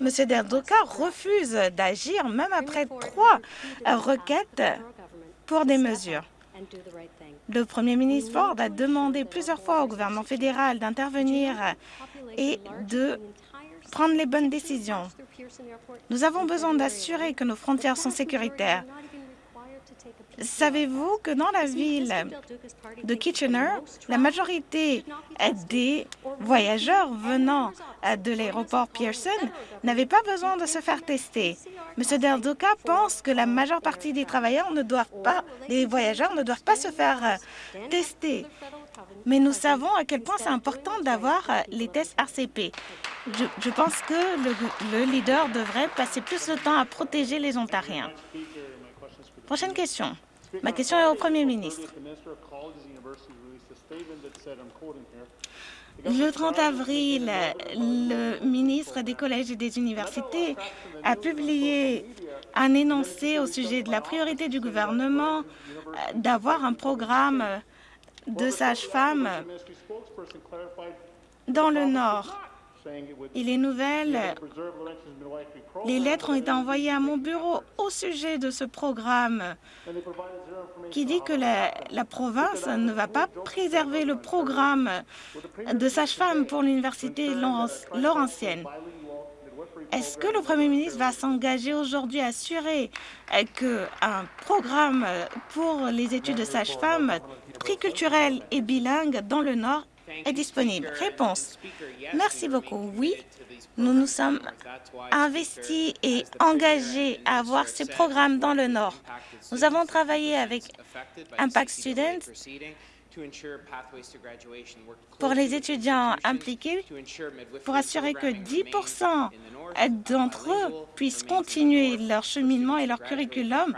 M. Derdoka refuse d'agir, même après trois requêtes pour des mesures. Le premier ministre Ford a demandé plusieurs fois au gouvernement fédéral d'intervenir et de prendre les bonnes décisions. Nous avons besoin d'assurer que nos frontières sont sécuritaires. Savez-vous que dans la ville de Kitchener, la majorité des voyageurs venant de l'aéroport Pearson n'avaient pas besoin de se faire tester? M. Del Duca pense que la majeure partie des travailleurs ne doivent pas, des voyageurs ne doivent pas se faire tester. Mais nous savons à quel point c'est important d'avoir les tests RCP. Je, pense que le, leader devrait passer plus de temps à protéger les Ontariens. Prochaine question. Ma question est au Premier ministre. Le 30 avril, le ministre des collèges et des universités a publié un énoncé au sujet de la priorité du gouvernement d'avoir un programme de sages-femmes dans le Nord. Et les nouvelles, les lettres ont été envoyées à mon bureau au sujet de ce programme qui dit que la, la province ne va pas préserver le programme de sage-femme pour l'Université Laurentienne. Est-ce que le Premier ministre va s'engager aujourd'hui à assurer qu'un programme pour les études de sage-femme triculturel et bilingue dans le Nord est disponible. Réponse. Merci beaucoup. Oui, nous nous sommes investis et engagés à avoir ces programmes dans le Nord. Nous avons travaillé avec Impact Students pour les étudiants impliqués pour assurer que 10% d'entre eux puissent continuer leur cheminement et leur curriculum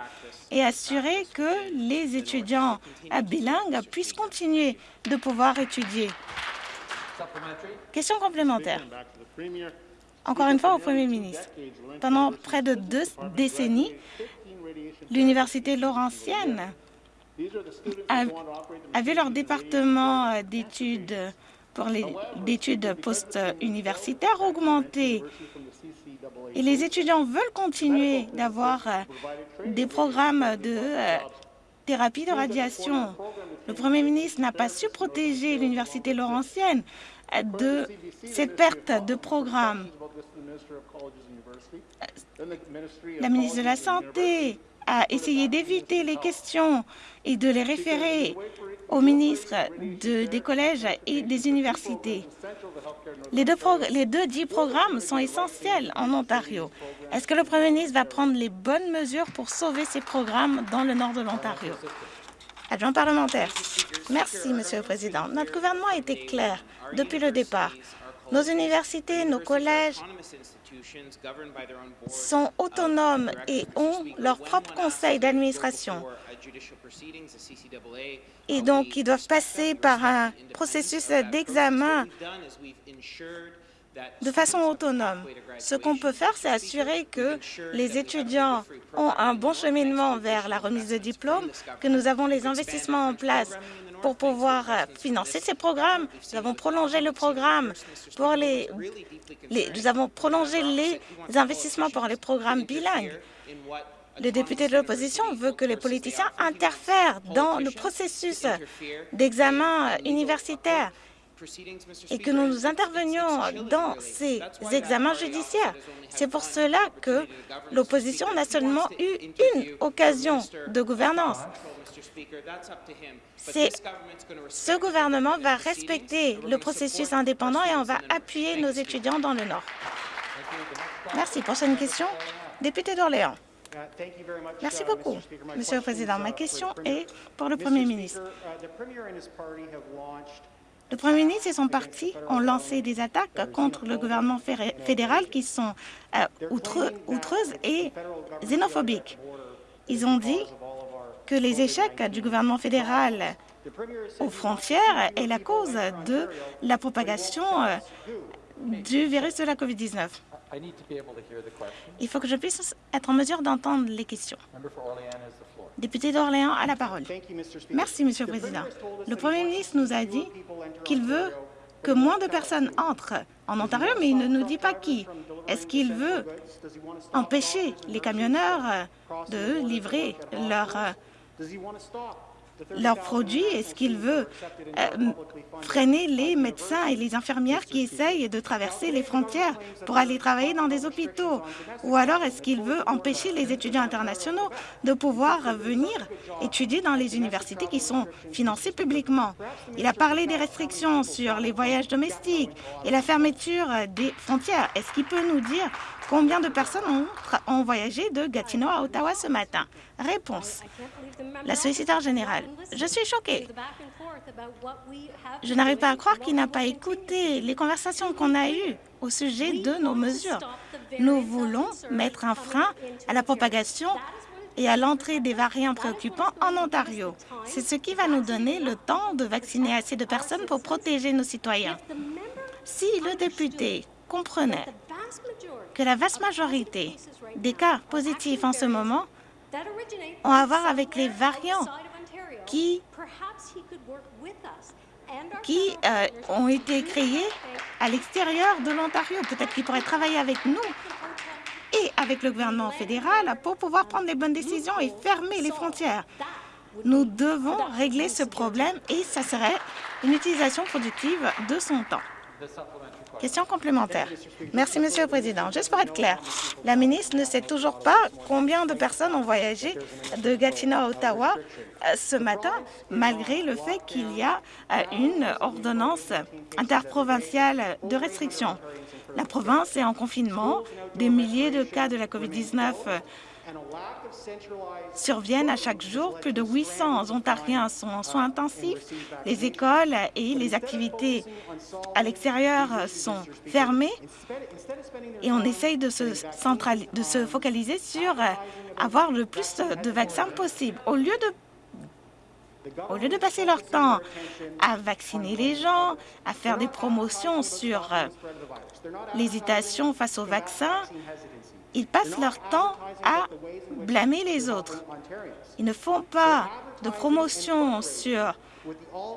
et assurer que les étudiants bilingues puissent continuer de pouvoir étudier. Question complémentaire. Encore une fois au Premier ministre. Pendant près de deux décennies, l'Université Laurentienne a, vu leur département euh, d'études pour les d'études post-universitaires augmenter. Et les étudiants veulent continuer d'avoir euh, des programmes de euh, thérapie de radiation. Le Premier ministre n'a pas su protéger l'Université Laurentienne de cette perte de programme. La ministre de la Santé a essayé d'éviter les questions et de les référer au ministre des collèges et des universités. Les deux, les deux dix programmes sont essentiels en Ontario. Est-ce que le Premier ministre va prendre les bonnes mesures pour sauver ces programmes dans le nord de l'Ontario? Adjoint parlementaire. Merci, Monsieur le Président. Notre gouvernement a été clair depuis le départ. Nos universités, nos collèges sont autonomes et ont leur propre conseil d'administration. Et donc, ils doivent passer par un processus d'examen de façon autonome. Ce qu'on peut faire, c'est assurer que les étudiants ont un bon cheminement vers la remise de diplôme, que nous avons les investissements en place pour pouvoir euh, financer ces programmes. Nous avons prolongé le programme pour les, nous avons prolongé les investissements pour les programmes bilingues. Le député de l'opposition veut que les politiciens interfèrent dans le processus d'examen universitaire et que nous intervenions dans ces examens judiciaires. C'est pour cela que l'opposition n'a seulement eu une occasion de gouvernance. Ce gouvernement va respecter le processus indépendant et on va appuyer nos étudiants dans le Nord. Merci. Prochaine question, député d'Orléans. Merci beaucoup, Monsieur le Président. Ma question est pour le Premier ministre. Le Premier ministre et son parti ont lancé des attaques contre le gouvernement fédéral qui sont euh, outreuses et xénophobiques. Ils ont dit que les échecs du gouvernement fédéral aux frontières est la cause de la propagation euh, du virus de la COVID-19. Il faut que je puisse être en mesure d'entendre les questions. Député d'Orléans a la parole. Merci, Monsieur le Président. Le Premier ministre nous a dit qu'il veut que moins de personnes entrent en Ontario, mais il ne nous dit pas qui. Est-ce qu'il veut empêcher les camionneurs de livrer leurs leurs produits Est-ce qu'il veut euh, freiner les médecins et les infirmières qui essayent de traverser les frontières pour aller travailler dans des hôpitaux Ou alors est-ce qu'il veut empêcher les étudiants internationaux de pouvoir venir étudier dans les universités qui sont financées publiquement? Il a parlé des restrictions sur les voyages domestiques et la fermeture des frontières. Est-ce qu'il peut nous dire combien de personnes ont, voyagé de Gatineau à Ottawa ce matin? Réponse. La solliciteur générale. Je suis choquée. Je n'arrive pas à croire qu'il n'a pas écouté les conversations qu'on a eues au sujet de nos mesures. Nous voulons mettre un frein à la propagation et à l'entrée des variants préoccupants en Ontario. C'est ce qui va nous donner le temps de vacciner assez de personnes pour protéger nos citoyens. Si le député comprenait que la vaste majorité des cas positifs en ce moment ont à voir avec les variants qui, qui euh, ont été créés à l'extérieur de l'Ontario. Peut-être qu'il pourrait travailler avec nous et avec le gouvernement fédéral pour pouvoir prendre les bonnes décisions et fermer les frontières. Nous devons régler ce problème et ça serait une utilisation productive de son temps. Question complémentaire. Merci, Monsieur le Président. Juste pour être clair, la ministre ne sait toujours pas combien de personnes ont voyagé de Gatineau à Ottawa euh, ce matin, malgré le fait qu'il y a euh, une ordonnance interprovinciale de restriction. La province est en confinement. Des milliers de cas de la COVID-19 surviennent à chaque jour. Plus de 800 Ontariens sont en soins intensifs. Les écoles et les activités à l'extérieur sont fermées et on essaye de se, focaliser sur avoir le plus de vaccins possible. Au lieu de au lieu de passer leur temps à vacciner les gens, à faire des promotions sur l'hésitation face au vaccin, ils passent leur temps à blâmer les autres. Ils ne font pas de promotion sur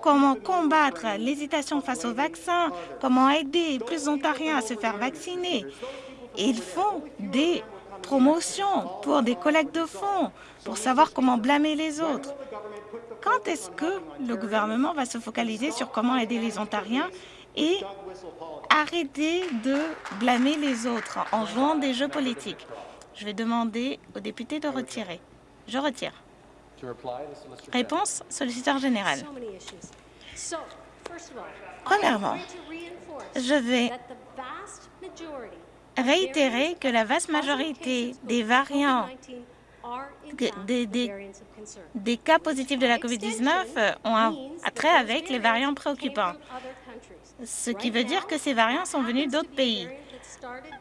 comment combattre l'hésitation face au vaccin, comment aider plus d'Ontariens à se faire vacciner. Ils font des promotions pour des collectes de fonds, pour savoir comment blâmer les autres. Quand est-ce que le gouvernement va se focaliser sur comment aider les Ontariens et arrêter de blâmer les autres en jouant des jeux politiques. Je vais demander aux députés de retirer. Je retire. Réponse, solliciteur général. Premièrement, je vais réitérer que la vaste majorité des variants des, des, cas positifs de la COVID-19 ont un trait avec les variants préoccupants ce qui veut dire que ces variants sont venus d'autres pays.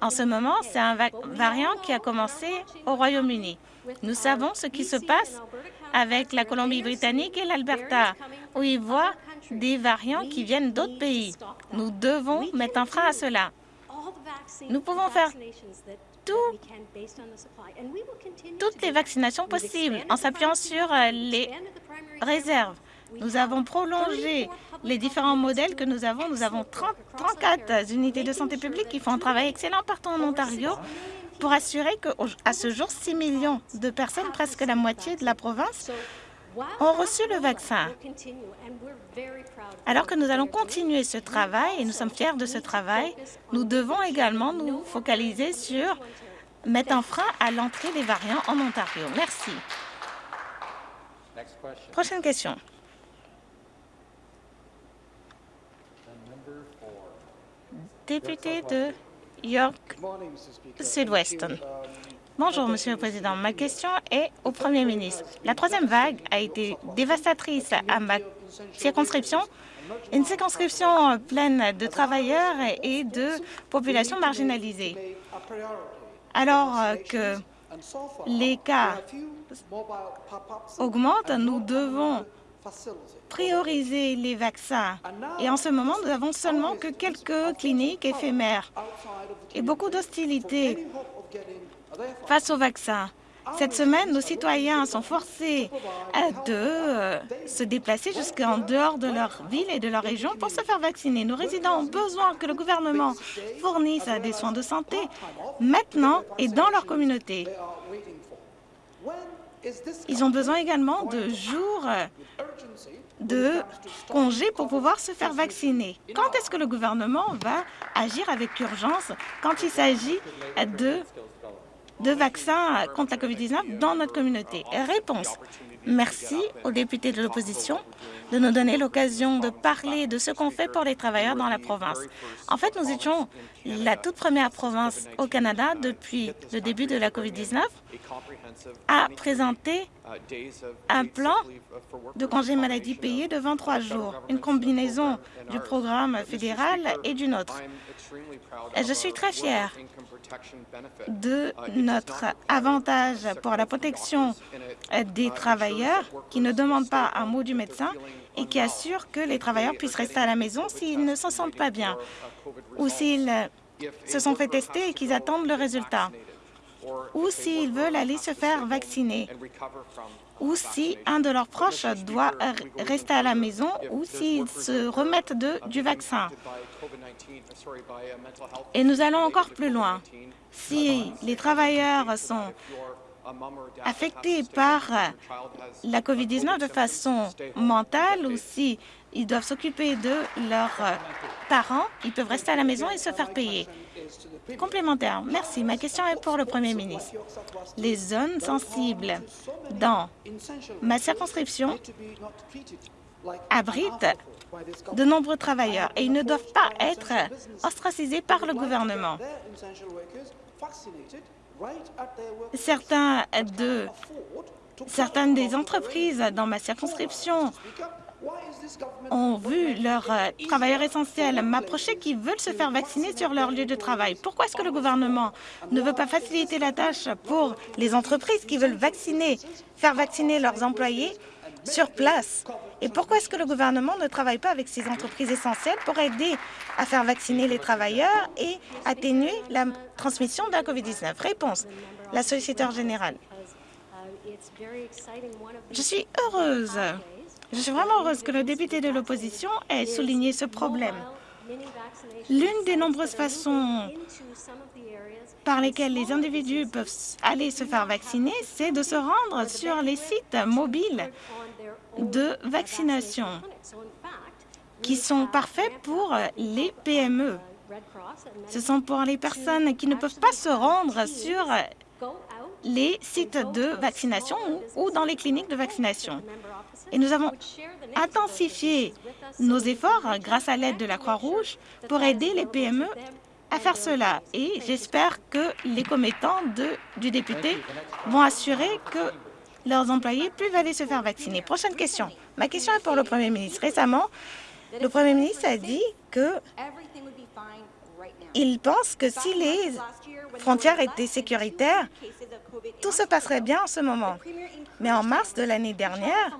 En ce moment, c'est un variant qui a commencé au Royaume-Uni. Nous savons ce qui se passe avec la Colombie-Britannique et l'Alberta, où ils voient des variants qui viennent d'autres pays. Nous devons mettre un frein à cela. Nous pouvons faire toutes les vaccinations possibles en s'appuyant sur euh, les réserves. Nous avons prolongé les différents modèles que nous avons. Nous avons 30, 34 unités de santé publique qui font un travail excellent partout en Ontario pour assurer qu'à ce jour, 6 millions de personnes, presque la moitié de la province, ont reçu le vaccin. Alors que nous allons continuer ce travail, et nous sommes fiers de ce travail, nous devons également nous focaliser sur mettre un frein à l'entrée des variants en Ontario. Merci. Prochaine question. Député de York Sud-Ouest. Bonjour, Monsieur le Président. Ma question est au Premier ministre. La troisième vague a été dévastatrice à ma circonscription, une circonscription pleine de travailleurs et de populations marginalisées. Alors que les cas augmentent, nous devons prioriser les vaccins. Et en ce moment, nous n'avons seulement que quelques cliniques éphémères et beaucoup d'hostilité face aux vaccins. Cette semaine, nos citoyens sont forcés de euh, se déplacer jusqu'en dehors de leur ville et de leur région pour se faire vacciner. Nos résidents ont besoin que le gouvernement fournisse des soins de santé maintenant et dans leur communauté. Ils ont besoin également de jours de congés pour pouvoir se faire vacciner. Quand est-ce que le gouvernement va agir avec urgence quand il s'agit de, de vaccins contre la COVID-19 dans notre communauté? Réponse. Merci aux députés de l'opposition de nous donner l'occasion de parler de ce qu'on fait pour les travailleurs dans la province. En fait, nous étions la toute première province au Canada depuis le début de la COVID-19 à présenter un plan de congé maladie payé de 23 jours, une combinaison du programme fédéral et du nôtre. Je suis très fière de notre avantage pour la protection des travailleurs qui ne demandent pas un mot du médecin et qui assure que les travailleurs puissent rester à la maison s'ils ne se sentent pas bien ou s'ils se sont fait tester et qu'ils attendent le résultat ou s'ils veulent aller se faire vacciner, ou si un de leurs proches doit rester à la maison, ou s'ils se remettent de, du vaccin. Et nous allons encore plus loin. Si les travailleurs sont affectés par la COVID-19 de façon mentale ou si ils doivent s'occuper de leurs parents, ils peuvent rester à la maison et se faire payer. Complémentaire. Merci. Ma question est pour le Premier ministre. Les zones sensibles dans ma circonscription abrite de nombreux travailleurs et ils ne doivent pas être ostracisés par le gouvernement. De, certaines des entreprises dans ma circonscription ont vu leurs euh, travailleurs essentiels m'approcher qui veulent se faire vacciner sur leur lieu de travail. Pourquoi est-ce que le gouvernement ne veut pas faciliter la tâche pour les entreprises qui veulent vacciner, faire vacciner leurs employés sur place? Et pourquoi est-ce que le gouvernement ne travaille pas avec ces entreprises essentielles pour aider à faire vacciner les travailleurs et atténuer la transmission de la COVID-19? Réponse, la solliciteur générale. Je suis heureuse je suis vraiment heureuse que le député de l'opposition ait souligné ce problème. L'une des nombreuses façons par lesquelles les individus peuvent aller se faire vacciner, c'est de se rendre sur les sites mobiles de vaccination qui sont parfaits pour les PME. Ce sont pour les personnes qui ne peuvent pas se rendre sur les sites de vaccination ou dans les cliniques de vaccination. Et nous avons intensifié nos efforts grâce à l'aide de la Croix-Rouge pour aider les PME à faire cela. Et j'espère que les commettants du député vont assurer que leurs employés peuvent aller se faire vacciner. Prochaine question. Ma question est pour le Premier ministre. Récemment, le Premier ministre a dit que il pense que si les frontières étaient sécuritaires, tout se passerait bien en ce moment. Mais en mars de l'année dernière,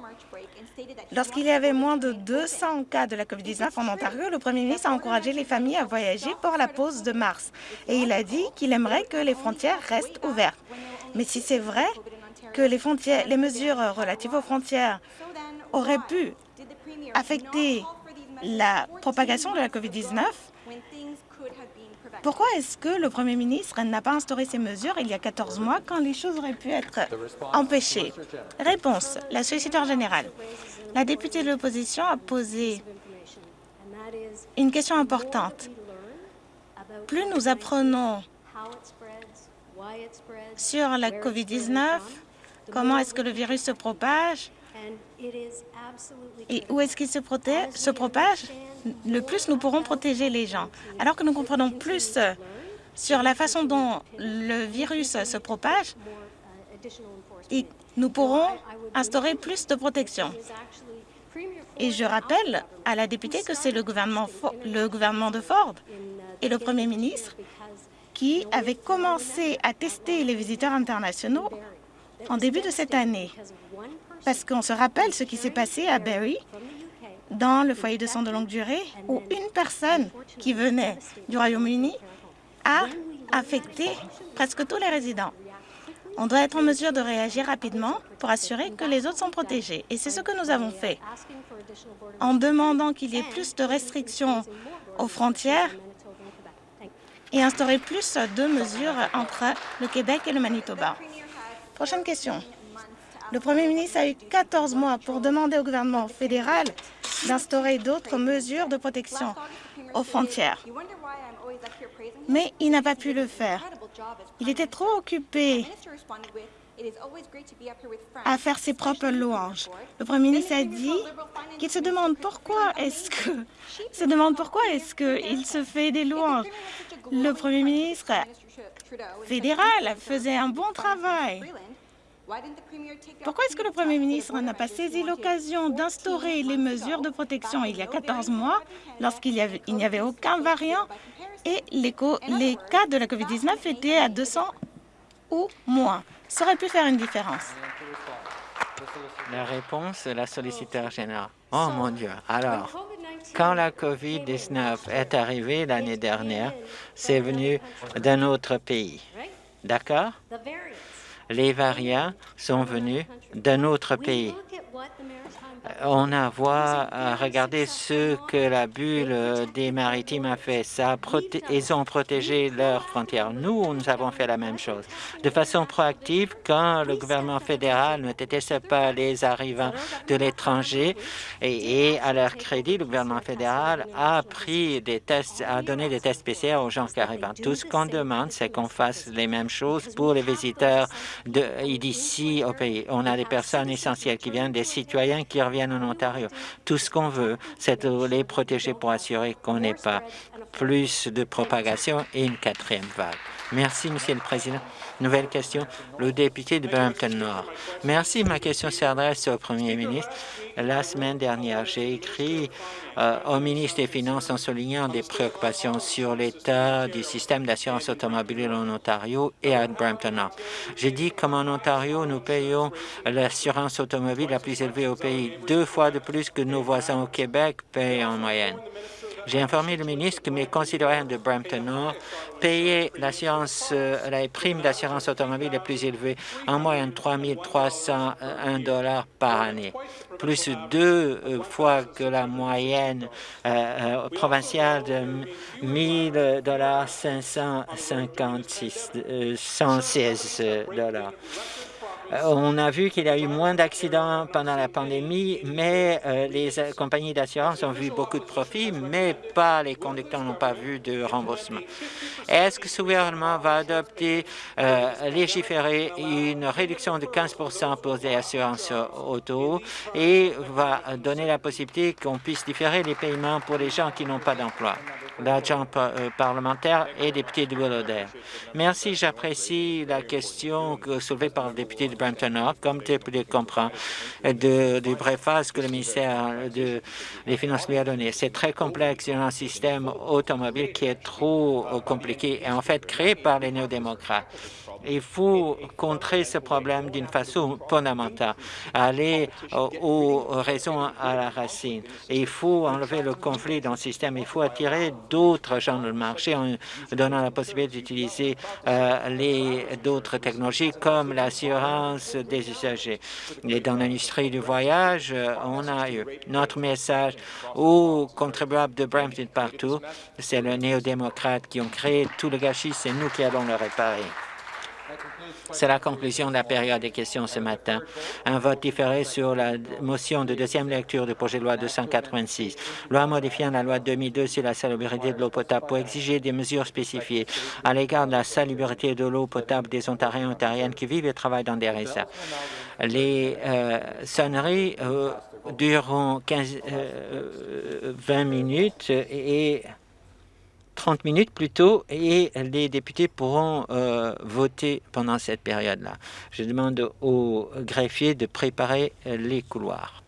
lorsqu'il y avait moins de 200 cas de la COVID-19 en Ontario, le premier ministre a encouragé les familles à voyager pour la pause de mars. Et il a dit qu'il aimerait que les frontières restent ouvertes. Mais si c'est vrai que les, mesures relatives aux frontières auraient pu affecter la propagation de la COVID-19, pourquoi est-ce que le Premier ministre n'a pas instauré ces mesures il y a 14 mois quand les choses auraient pu être empêchées? Réponse. La solliciteur générale. La députée de l'opposition a posé une question importante. Plus nous apprenons sur la COVID-19, comment est-ce que le virus se propage, et où est-ce qu'il se, propage Le plus nous pourrons protéger les gens. Alors que nous comprenons plus sur la façon dont le virus se propage, et nous pourrons instaurer plus de protection. Et je rappelle à la députée que c'est le gouvernement, le gouvernement de Ford et le Premier ministre qui avaient commencé à tester les visiteurs internationaux en début de cette année parce qu'on se rappelle ce qui s'est passé à Barrie, dans le foyer de soins de longue durée, où une personne qui venait du Royaume-Uni a affecté presque tous les résidents. On doit être en mesure de réagir rapidement pour assurer que les autres sont protégés. Et c'est ce que nous avons fait en demandant qu'il y ait plus de restrictions aux frontières et instaurer plus de mesures entre le Québec et le Manitoba. Prochaine question. Le Premier ministre a eu 14 mois pour demander au gouvernement fédéral d'instaurer d'autres mesures de protection aux frontières. Mais il n'a pas pu le faire. Il était trop occupé à faire ses propres louanges. Le Premier ministre a dit qu'il se demande pourquoi est-ce que se demande pourquoi est-ce qu'il se fait des louanges. Le Premier ministre fédéral faisait un bon travail. Pourquoi est-ce que le Premier ministre n'a pas saisi l'occasion d'instaurer les mesures de protection il y a 14 mois lorsqu'il n'y avait aucun variant et les, les cas de la COVID-19 étaient à 200 ou moins? Ça aurait pu faire une différence. La réponse de la solliciteur générale. Oh mon Dieu. Alors, quand la COVID-19 est arrivée l'année dernière, c'est venu d'un autre pays. D'accord? Les variants sont venus d'un autre pays. On a voir, à regarder ce que la bulle des maritimes a fait. Ça ils ont protégé leurs frontières. Nous, nous avons fait la même chose. De façon proactive, quand le gouvernement fédéral ne déteste pas les arrivants de l'étranger et, à leur crédit, le gouvernement fédéral a pris des tests, a donné des tests PCR aux gens qui arrivent. Tout ce qu'on demande, c'est qu'on fasse les mêmes choses pour les visiteurs d'ici au pays. On a des personnes essentielles qui viennent, des citoyens qui en Ontario. Tout ce qu'on veut, c'est de les protéger pour assurer qu'on n'ait pas plus de propagation et une quatrième vague. Merci, Monsieur le Président. Nouvelle question, le député de Brampton Nord. Merci. Ma question s'adresse au Premier ministre. La semaine dernière, j'ai écrit euh, au ministre des Finances en soulignant des préoccupations sur l'état du système d'assurance automobile en Ontario et à Brampton Nord. J'ai dit qu'en Ontario, nous payons l'assurance automobile la plus élevée au pays, deux fois de plus que nos voisins au Québec payent en moyenne. J'ai informé le ministre que mes concitoyens de Brampton Nord payaient l'assurance, euh, la prime d'assurance automobile la plus élevée, en moyenne 3 301 dollars par année, plus deux euh, fois que la moyenne euh, provinciale de 1 dollars 556, 116 dollars. Euh, on a vu qu'il y a eu moins d'accidents pendant la pandémie, mais euh, les euh, compagnies d'assurance ont vu beaucoup de profits, mais pas les conducteurs n'ont pas vu de remboursement. Est-ce que ce gouvernement va adopter, légiférer une réduction de 15% pour les assurances auto et va donner la possibilité qu'on puisse différer les paiements pour les gens qui n'ont pas d'emploi? L'agent euh, parlementaire et député de Willowdale. Merci, j'apprécie la question soulevée par le député de Brampton Nord. Comme le député comprend de, du préface que le ministère de, des Finances lui a donné. C'est très complexe, a un système automobile qui est trop compliqué et en fait créé par les néo-démocrates. Il faut contrer ce problème d'une façon fondamentale, aller aux raisons à la racine. il faut enlever le conflit dans le système. Il faut attirer d'autres gens dans le marché en donnant la possibilité d'utiliser euh, d'autres technologies comme l'assurance des usagers. Et dans l'industrie du voyage, euh, on a eu notre message aux contribuables de Brampton partout. C'est le néo-démocrate qui ont créé tout le gâchis. C'est nous qui allons le réparer. C'est la conclusion de la période des questions ce matin. Un vote différé sur la motion de deuxième lecture du projet de loi 286, loi modifiant la loi 2002 sur la salubrité de l'eau potable pour exiger des mesures spécifiées à l'égard de la salubrité de l'eau potable des Ontariens et Ontariennes qui vivent et travaillent dans des réserves. Les euh, sonneries euh, dureront 15, 20 euh, minutes et 30 minutes plus tôt et les députés pourront euh, voter pendant cette période-là. Je demande aux greffiers de préparer les couloirs.